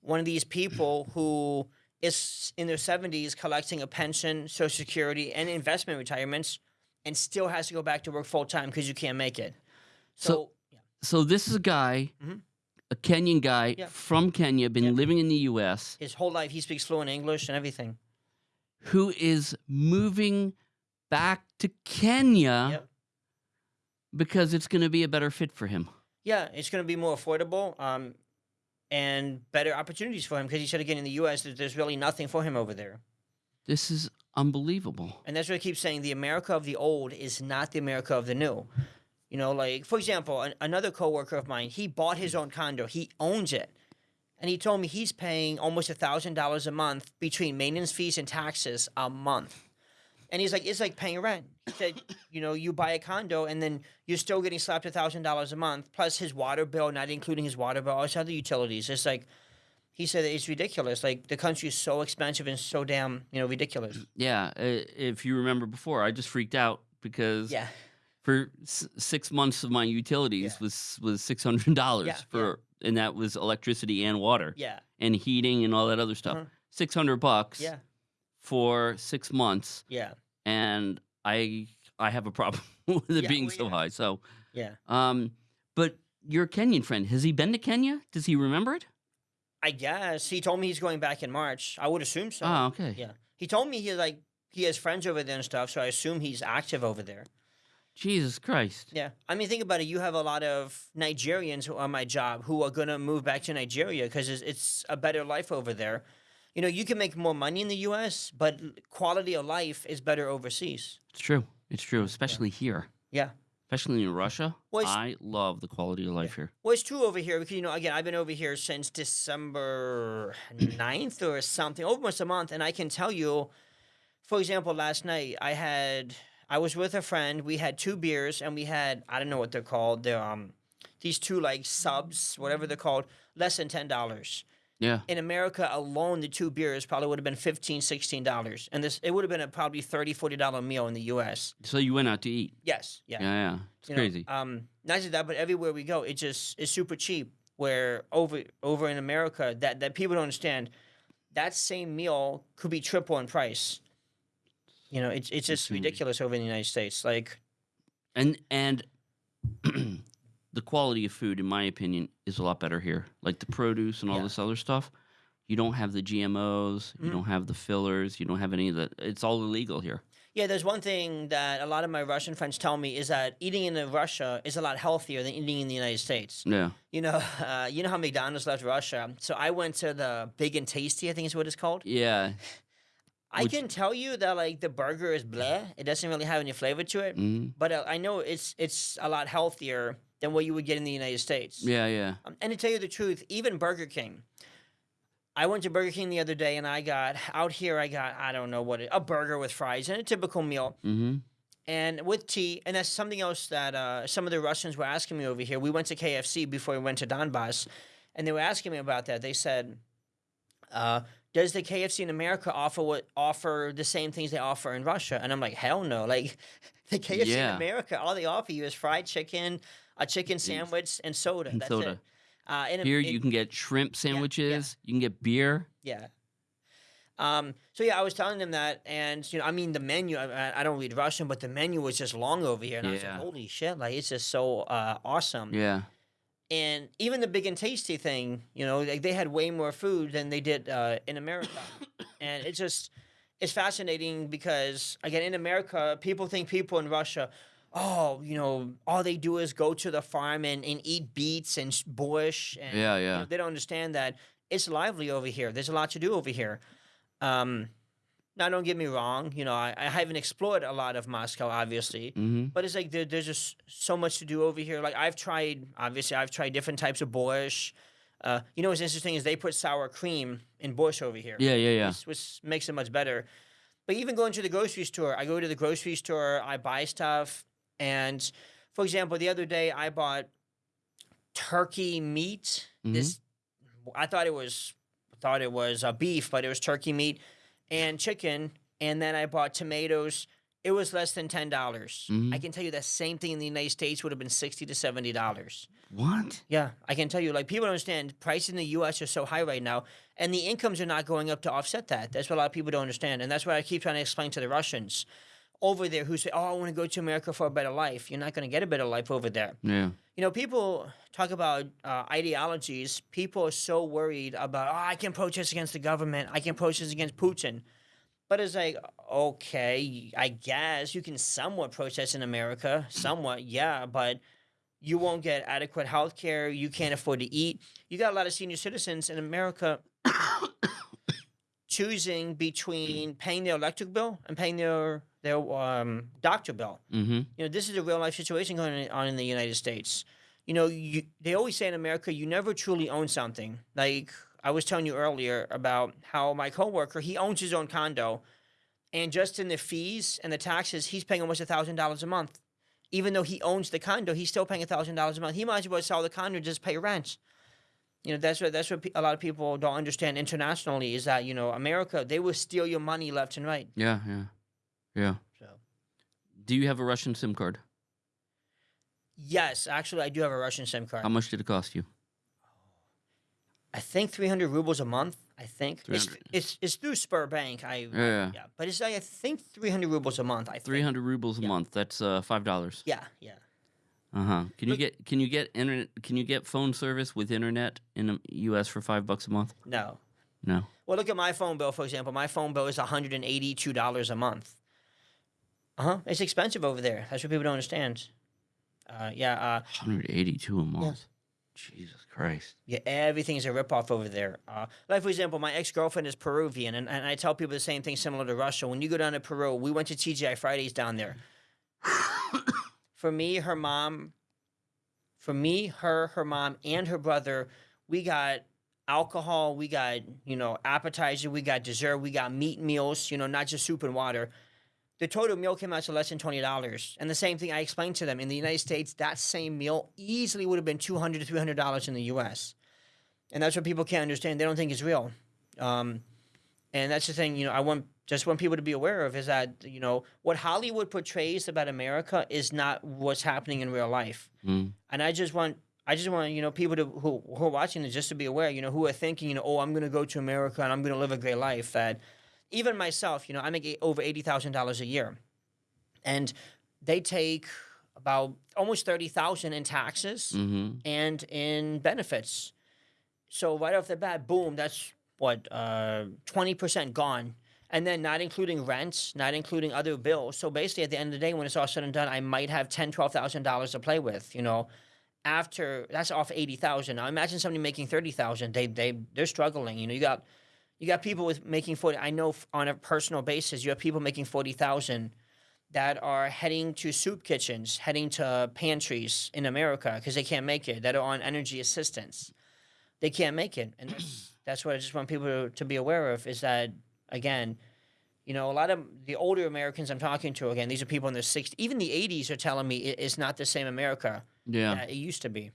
one of these people who is in their seventies collecting a pension, Social Security, and investment retirements, and still has to go back to work full time because you can't make it. So, So- So this is a guy, Mhm. A Kenyan guy Yeah. from Kenya, been Yeah. living in the U.S., his whole life he speaks fluent English and everything. who is moving back to Kenya Yep. because it's going to be a better fit for him. Yeah, it's going to be more affordable um, and better opportunities for him because he said again in the U.S. that there's really nothing for him over there. This is unbelievable. And that's what I keep saying. The America of the old is not the America of the new. You know, like for example, an, another coworker of mine, he bought his own condo. He owns it, and he told me he's paying almost a thousand dollars a month between maintenance fees and taxes a month. And he's like, it's like paying rent. He said, you know, you buy a condo and then you're still getting slapped a thousand dollars a month plus his water bill, not including his water bill, all his other utilities. It's like he said it's ridiculous. Like the country is so expensive and so damn, you know, ridiculous. Yeah, if you remember before, I just freaked out because Yeah. For s- six months of my utilities Yeah. was was six hundred dollars Yeah, for, and that was electricity and water Yeah. and heating and all that other stuff. Uh-huh. Six hundred bucks Yeah. for six months, Yeah. and I I have a problem with it Yeah, being well, so yeah. high. So, Yeah. um, but your Kenyan friend has he been to Kenya? Does he remember it? I guess he told me he's going back in March. I would assume so. oh, okay. Yeah. He told me he like he has friends over there and stuff, so I assume he's active over there. Jesus Christ. Yeah. I mean, think about it. You have a lot of Nigerians who on my job who are going to move back to Nigeria because it's, it's a better life over there. You know, you can make more money in the U.S., but quality of life is better overseas. It's true. It's true, especially here. Yeah. Especially in Russia. Well, I love the quality of life here. Well, it's true over here because, you know, again, I've been over here since December 9th or something, almost a month. And I can tell you, for example, last night I had, I was with a friend. We had two beers and we had, I don't know what they're called. They're, um, these two like subs, whatever they're called, less than $10. Yeah. In America alone, the two beers probably would have been $15, $16. And this, it would have been a probably $30, $40 meal in the U.S. So you went out to eat. Yes. Yeah. Yeah, yeah. It's You know, crazy. um, not just that, but everywhere we go, it just is super cheap. Where over over in America, that that people don't understand, that same meal could be triple in price. You know, it's it's just Insane. ridiculous over in the United States. Like, and and the quality of food, in my opinion, is a lot better here. Like the produce and all Yeah. this other stuff. You don't have the GMOs. You Mhm. don't have the fillers. You don't have any of that. It's all illegal here. yeah, there's one thing that a lot of my Russian friends tell me is that eating in Russia is a lot healthier than eating in the United States. Yeah. You know, uh, you know how McDonald's left Russia, so I went to the Big and Tasty, I think is what it's called. Yeah. I can tell you that like the burger is bleh; it doesn't really have any flavor to it. hmm but uh, I know it's it's a lot healthier than what you would get in the United States. Yeah. Yeah. Um, and to tell you the truth, even Burger King. I went to Burger King the other day and I got out here. I got I don't know what it, a burger with fries and a typical meal hmm and with tea. And that's something else that uh, some of the Russians were asking me over here. We went to KFC before we went to Donbass, and they were asking me about that. They said, uh, "Does the KFC in America offer what offer the same things they offer in Russia?" And I'm like, "Hell no!" Like the KFC Yeah. in America, all they offer you is fried chicken, a chicken sandwich, and soda. And That's soda. it. Uh, in, Here you can get shrimp sandwiches. You can get beer. yeah. Um, so yeah, I was telling them that, and you know, I mean, the menu. I- I, I don't read Russian, but the menu was just long over here, and I was like, "Holy shit!" Like it's just so uh, awesome. Yeah. And even the big and tasty thing, you know, like they had way more food than they did uh, in America, and it's just it's fascinating because again, in America, people think people in Russia. Oh, you know, all they do is go to the farm and, and eat beets and sh- bush. And, Yeah, you yeah. know, they don't understand that it's lively over here. There's a lot to do over here. Um, now, don't get me wrong. You know, I, I haven't explored a lot of Moscow, obviously, hmm but it's like there, there's just so much to do over here. Like I've tried, obviously, I've tried different types of borscht. Uh, you know what's interesting is they put sour cream in borscht over here, Yeah. Yeah. Yeah. which, which makes it much better. But even going to the grocery store, I go to the grocery store, I buy stuff, and for example, the other day I bought turkey meat. Mhm. This I thought it was thought it was uh, beef, but it was turkey meat and chicken. And then I bought tomatoes. It was less than ten dollars. Mhm. I can tell you that same thing in the United States would have been sixty to seventy dollars. What? Yeah, I can tell you. Like people don't understand, prices in the U.S. are so high right now, and the incomes are not going up to offset that. That's what a lot of people don't understand, and that's what I keep trying to explain to the Russians over there who say, "Oh, I want to go to America for a better life." You're not going to get a better life over there. Yeah. You know, people talk about uh, ideologies. People are so worried about, "Oh, I can protest against the government. I can protest against Putin." But it's like, okay, I guess you can somewhat protest in America, somewhat, yeah, but you won't get adequate health care. You can't afford to eat. You got a lot of senior citizens in America choosing between paying their electric bill and paying their their um, doctor bill. Mm-hmm. You know, this is a real life situation going on in the United States. You know, you, they always say in America, you never truly own something. Like I was telling you earlier about how my coworker, he owns his own condo, and just in the fees and the taxes, he's paying almost a thousand dollars a month. Even though he owns the condo, he's still paying a thousand dollars a month. He might as well sell the condo and just pay rent. You know, that's what that's what a lot of people don't understand internationally is that you know America they will steal your money left and right. Yeah, yeah, yeah. So Do you have a Russian SIM card? yes, actually, I do have a Russian SIM card. How much did it cost you? I think 300 rubles a month. I think it's it's it's through Sberbank. I Yeah, yeah. but it's like I think 300 rubles a month. I think. Three hundred rubles a Yeah. month. That's uh, five dollars. Yeah, yeah. Uh huh. Can you get can you get internet? Can you get phone service with internet in the U.S. for five bucks a month? No. No. Well, look at my phone bill for example. My phone bill is 182 dollars a month. Uh huh. It's expensive over there. That's what people don't understand. Uh, yeah. Uh, One hundred eighty-two a month. Jesus Christ. Yeah, everything's a ripoff over there. Uh, like, for example, my ex girlfriend is Peruvian, and, and I tell people the same thing similar to Russia. When you go down to Peru, we went to TGI Fridays down there. for me, her mom, for me, her, her mom, and her brother, we got alcohol, we got, you know, appetizer, we got dessert, we got meat meals, you know, not just soup and water. The total meal came out to less than twenty dollars, and the same thing I explained to them in the United States. That same meal easily would have been $200 to three hundred dollars in the U.S., and that's what people can't understand. They don't think it's real, um, and that's the thing. You know, I want just want people to be aware of is that you know what Hollywood portrays about America is not what's happening in real life, Mm. and I just want. I just want you know people to who, who are watching this just to be aware, you know, who are thinking, you know, oh, I'm going to go to America and I'm going to live a great life. That even myself, you know, I make over eighty thousand dollars a year, and they take about almost thirty thousand in taxes Mm-hmm. and in benefits. So right off the bat, boom, that's what uh, twenty percent gone, and then not including rents, not including other bills. So basically, at the end of the day, when it's all said and done, I might have ten, twelve thousand dollars to play with. You know, after that's off eighty thousand. Now imagine somebody making thirty thousand. They they they're struggling. You know, you got you got people with making forty. I know on a personal basis, you have people making forty thousand that are heading to soup kitchens, heading to pantries in America because they can't make it. That are on energy assistance, they can't make it, and that's, what I just want people to, to be aware of. Is that again, you know, a lot of the older Americans I'm talking to again, these are people in their 60s, even the 80s are telling me it's not the same America Yeah. that it used to be.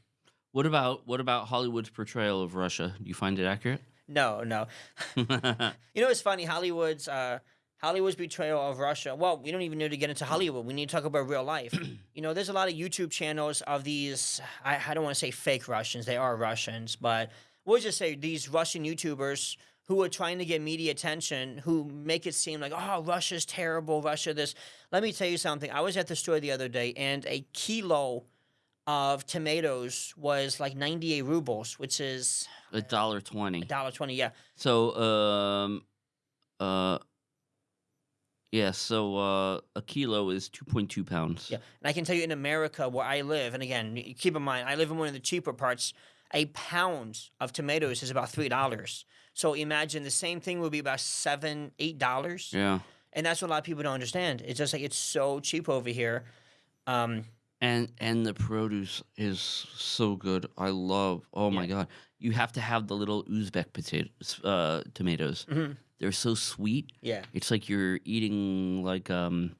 What about what about Hollywood's portrayal of Russia? Do you find it accurate? No, no. You know, it's funny. Hollywood's uh, Hollywood's betrayal of Russia. Well, we don't even need to get into Hollywood. We need to talk about real life. you know, there's a lot of YouTube channels of these. I, I don't want to say fake Russians. They are Russians, but we'll just say these Russian YouTubers who are trying to get media attention, who make it seem like, oh, Russia's terrible. Russia this. Let me tell you something. I was at the store the other day, and a kilo of tomatoes was like 98 rubles, which is A dollar twenty. A dollar 20, Yeah. So um uh yeah, so uh a kilo is two point two pounds. Yeah, and I can tell you in America where I live, and again, keep in mind, I live in one of the cheaper parts. A pound of tomatoes is about three dollars. So imagine the same thing would be about seven, eight dollars, Yeah. and that's what a lot of people don't understand. It's just like it's so cheap over here. Um, And and the produce is so good. I love. Oh my god. You have to have the little Uzbek potatoes uh tomatoes. Mhm. They're so sweet. yeah, It's like you're eating like um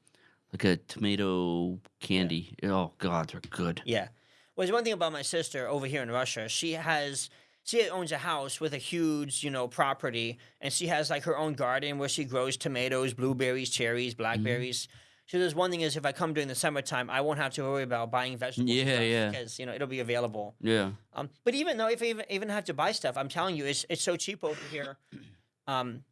like a tomato candy. Oh god, they're good. yeah. Well, there's one thing about my sister over here in Russia. She has. She owns a house with a huge, you know, property, and she has like her own garden where she grows tomatoes, blueberries, cherries, blackberries. So there's one thing is if I come during the summertime, I won't have to worry about buying vegetables. Yeah, yeah. Because you know it'll be available. Yeah. Um, but even though if I even, even have to buy stuff, I'm telling you, it's it's so cheap over here. Um,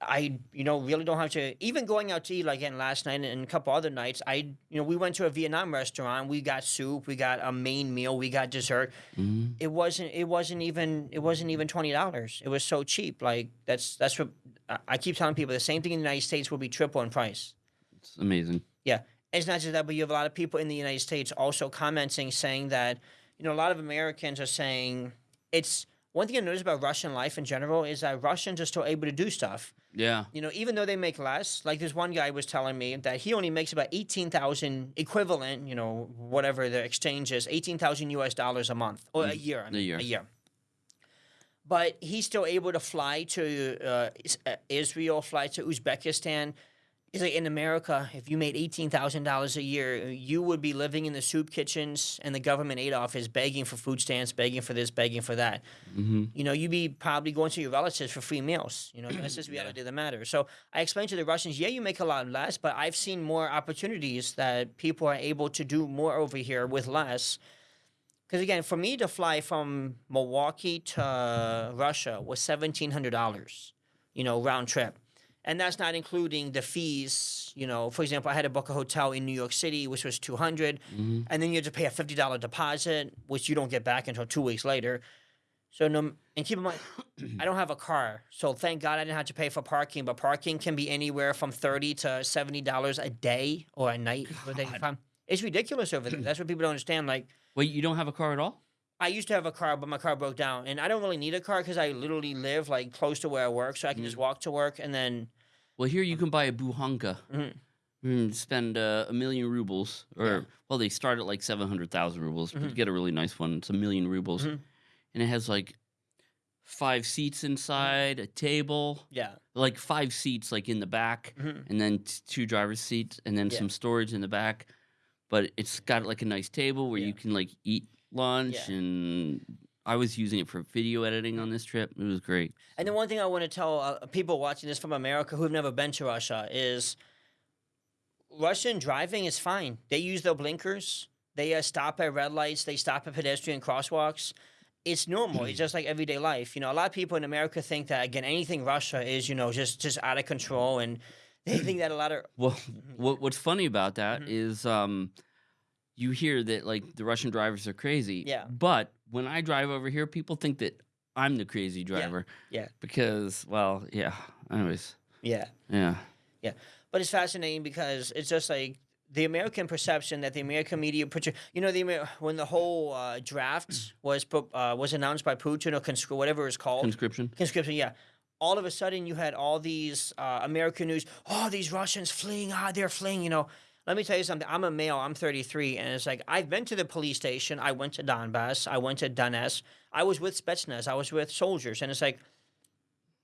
I, you know, really don't have to. Even going out to eat, like again last night and a couple other nights, I, you know, we went to a Vietnam restaurant. We got soup, we got a main meal, we got dessert. Mhm. It wasn't. It wasn't even. It wasn't even twenty dollars. It was so cheap. Like that's that's what I- I keep telling people. The same thing in the United States will be triple in price. It's amazing. Yeah, it's not just that, but you have a lot of people in the United States also commenting, saying that you know a lot of Americans are saying it's one thing I noticed about Russian life in general is that Russians are still able to do stuff. Yeah. You know, even though they make less, like this one guy was telling me that he only makes about eighteen thousand equivalent, you know, whatever the exchange is, eighteen thousand U.S. dollars a month or a year. I mean, year. A year. But he's still able to fly to uh, uh, Israel, fly to Uzbekistan. He's like in America, if you made eighteen thousand dollars a year, you would be living in the soup kitchens, and the government aid office begging for food stamps, begging for this, begging for that Mm-hmm. you know, you'd be probably going to your relatives for free meals. You know, that's just reality of the matter. So I explained to the Russians, yeah, you make a lot less, but I've seen more opportunities that people are able to do more over here with less. Because again, for me to fly from Milwaukee to Russia was seventeen hundred dollars, you know, round trip, and that's not including the fees. You know, for example, I had to book a hotel in New York City, which was two hundred, Mm-hmm. and then you have to pay a fifty dollar deposit, which you don't get back until two weeks later. So no, and keep in mind, I don't have a car, so thank God I didn't have to pay for parking. But parking can be anywhere from thirty to seventy dollars a day or a night. for a day. It's ridiculous over there. That's what people don't understand. Like Wait, you don't have a car at all? I used to have a car, but my car broke down, and I don't really need a car because I literally live like close to where I work, so I can just walk to work, and then Well, here you can buy a buhanka. Mhm. Mm, spend uh, a million rubles, or Yeah. well, they start at like seven hundred thousand rubles. But Mhm. to get a really nice one, it's a million rubles, Mhm. and it has like five seats inside, a table, yeah, like five seats like in the back, Mhm. and then t- two driver's seats, and then Yeah. some storage in the back. But it's got like a nice table where Yeah. you can like eat lunch, and I was using it for video editing on this trip. It was great. And the one thing I want to tell uh, people watching this from America who've never been to Russia is Russian driving is fine. They use their blinkers. They uh, stop at red lights. They stop at pedestrian crosswalks. It's normal. it's just like everyday life. You know, a lot of people in America think that again, anything Russia is, you know, just just out of control, and they think that a lot of Well, Mm-hmm. what what's funny about that is, um, you hear that like the Russian drivers are crazy. Yeah. But when I drive over here, people think that I'm the crazy driver. yeah. Because, well, yeah. Anyways, yeah. yeah. Yeah. But it's fascinating because it's just like the American perception that the American media put you know the Amer- when the whole uh, draft was uh, was announced by Putin or conscri- whatever it's called Conscription. conscription yeah all of a sudden you had all these uh, American news oh these Russians fleeing ah they're fleeing you know let me tell you something I'm a male I'm 33 and it's like I've been to the police station I went to Donbass I went to Donetsk I was with Spetsnaz I was with soldiers and it's like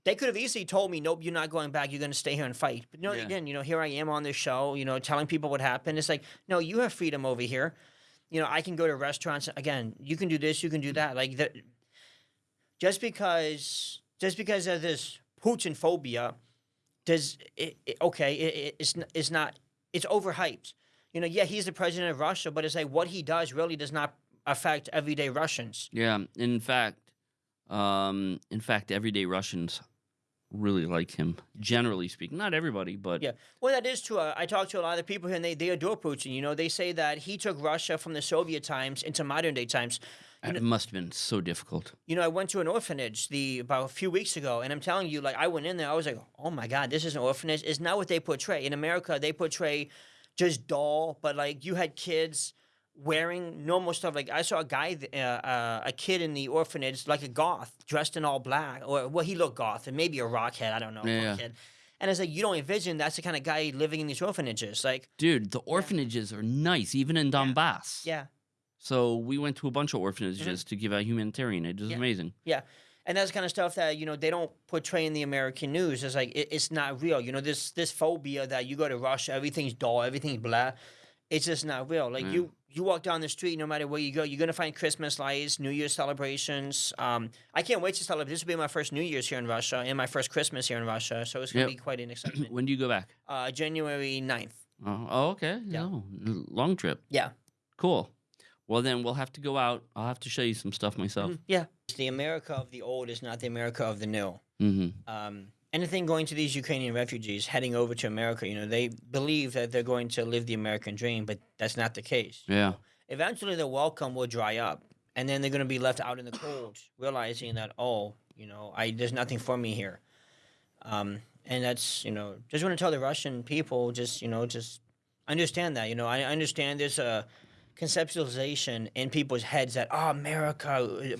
they could have easily told me, "Nope, you're not going back. You're going to stay here and fight." But no, Yeah. again, you know, here I am on this show, you know, telling people what happened. It's like, no, you have freedom over here. You know, I can go to restaurants. Again, you can do this, you can do that. Like that, just because, just because of this Putin phobia, does it, it- okay? It, it's it's not. It's overhyped. You know, yeah, he's the president of Russia, but it's like what he does really does not affect everyday Russians. Yeah. In fact, um, in fact, everyday Russians really like him. Generally speaking, not everybody, but Yeah. Well, that is true. I talk to a lot of people here, and they, they adore Putin. You know, they say that he took Russia from the Soviet times into modern day times. And it must have been so difficult. You know, I went to an orphanage the about a few weeks ago, and I'm telling you, like, I went in there, I was like, oh my god, this is an orphanage. It's not what they portray in America. They portray just doll, but like you had kids wearing normal stuff. Like I saw a guy, uh, uh, a kid in the orphanage, like a goth, dressed in all black, or well, he looked goth, and maybe a rockhead. I don't know, Yeah. rockhead. And it's like you don't envision that's the kind of guy living in these orphanages. Like, Dude, the orphanages are nice, even in Donbass. yeah, So we went to a bunch of orphanages to give out humanitarian aid. It was Yeah. amazing. Yeah, and that's the kind of stuff that you know they don't portray in the American news. It's like it, it's not real. You know this this phobia that you go to Russia, everything's dull, everything's blah. It's just not real. Like Yeah. you you walk down the street, no matter where you go, you're gonna find Christmas lights, New Year's celebrations. Um, I can't wait to celebrate. This will be my first New Year's here in Russia and my first Christmas here in Russia. So it's gonna Yep. be quite an excitement. when do you go back? uh, January 9th. Oh, oh okay. Yeah. No, long trip. Yeah. Cool. Well, then we'll have to go out. I'll have to show you some stuff myself. Mhm. Yeah. The America of the old is not the America of the new. hmm Um, anything going to these Ukrainian refugees heading over to America, you know, they believe that they're going to live the American dream, but that's not the case. Yeah. Eventually, the welcome will dry up, and then they're going to be left out in the cold, realizing that oh, you know, I there's nothing for me here. Um, and that's you know, just want to tell the Russian people, just you know, just understand that. You know, I understand there's a conceptualization in people's heads that oh, America,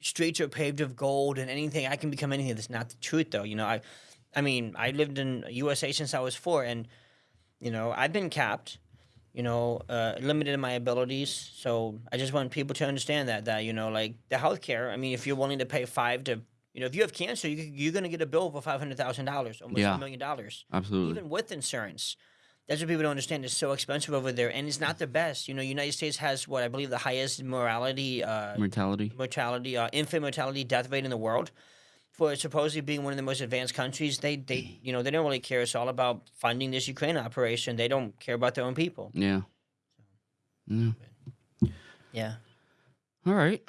streets are paved of gold, and anything I can become anything. That's not the truth, though. You know, I, I mean, I lived in USA since I was four, and you know, I've been capped. You know, uh, limited in my abilities. So I just want people to understand that that you know, like the healthcare. I mean, if you're willing to pay five to, you know, if you have cancer, you, you're going to get a bill for five hundred thousand dollars, almost Yeah. a million dollars Absolutely. even with insurance. That's what people don't understand. It's so expensive over there, and it's not the best. You know, United States has what I believe the highest morality, uh, Mortality. mortality, uh, infant mortality death rate in the world. For supposedly being one of the most advanced countries, they they you know they don't really care. It's all about funding this Ukraine operation. They don't care about their own people. Yeah. Yeah. Yeah. All right.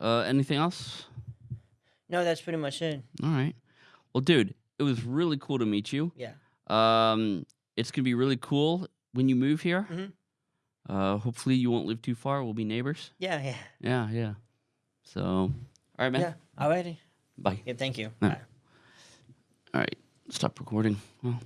Uh, anything else? No, that's pretty much it. All right. Well, dude, it was really cool to meet you. Yeah. Um, it's gonna be really cool when you move here. Mhm. Uh, hopefully you won't live too far. We'll be neighbors. Yeah. Yeah. Yeah, yeah. So, all right, man. Yeah. Alrighty. Bye. Yeah. Thank you. Yeah. Bye. All right. Stop recording. Well.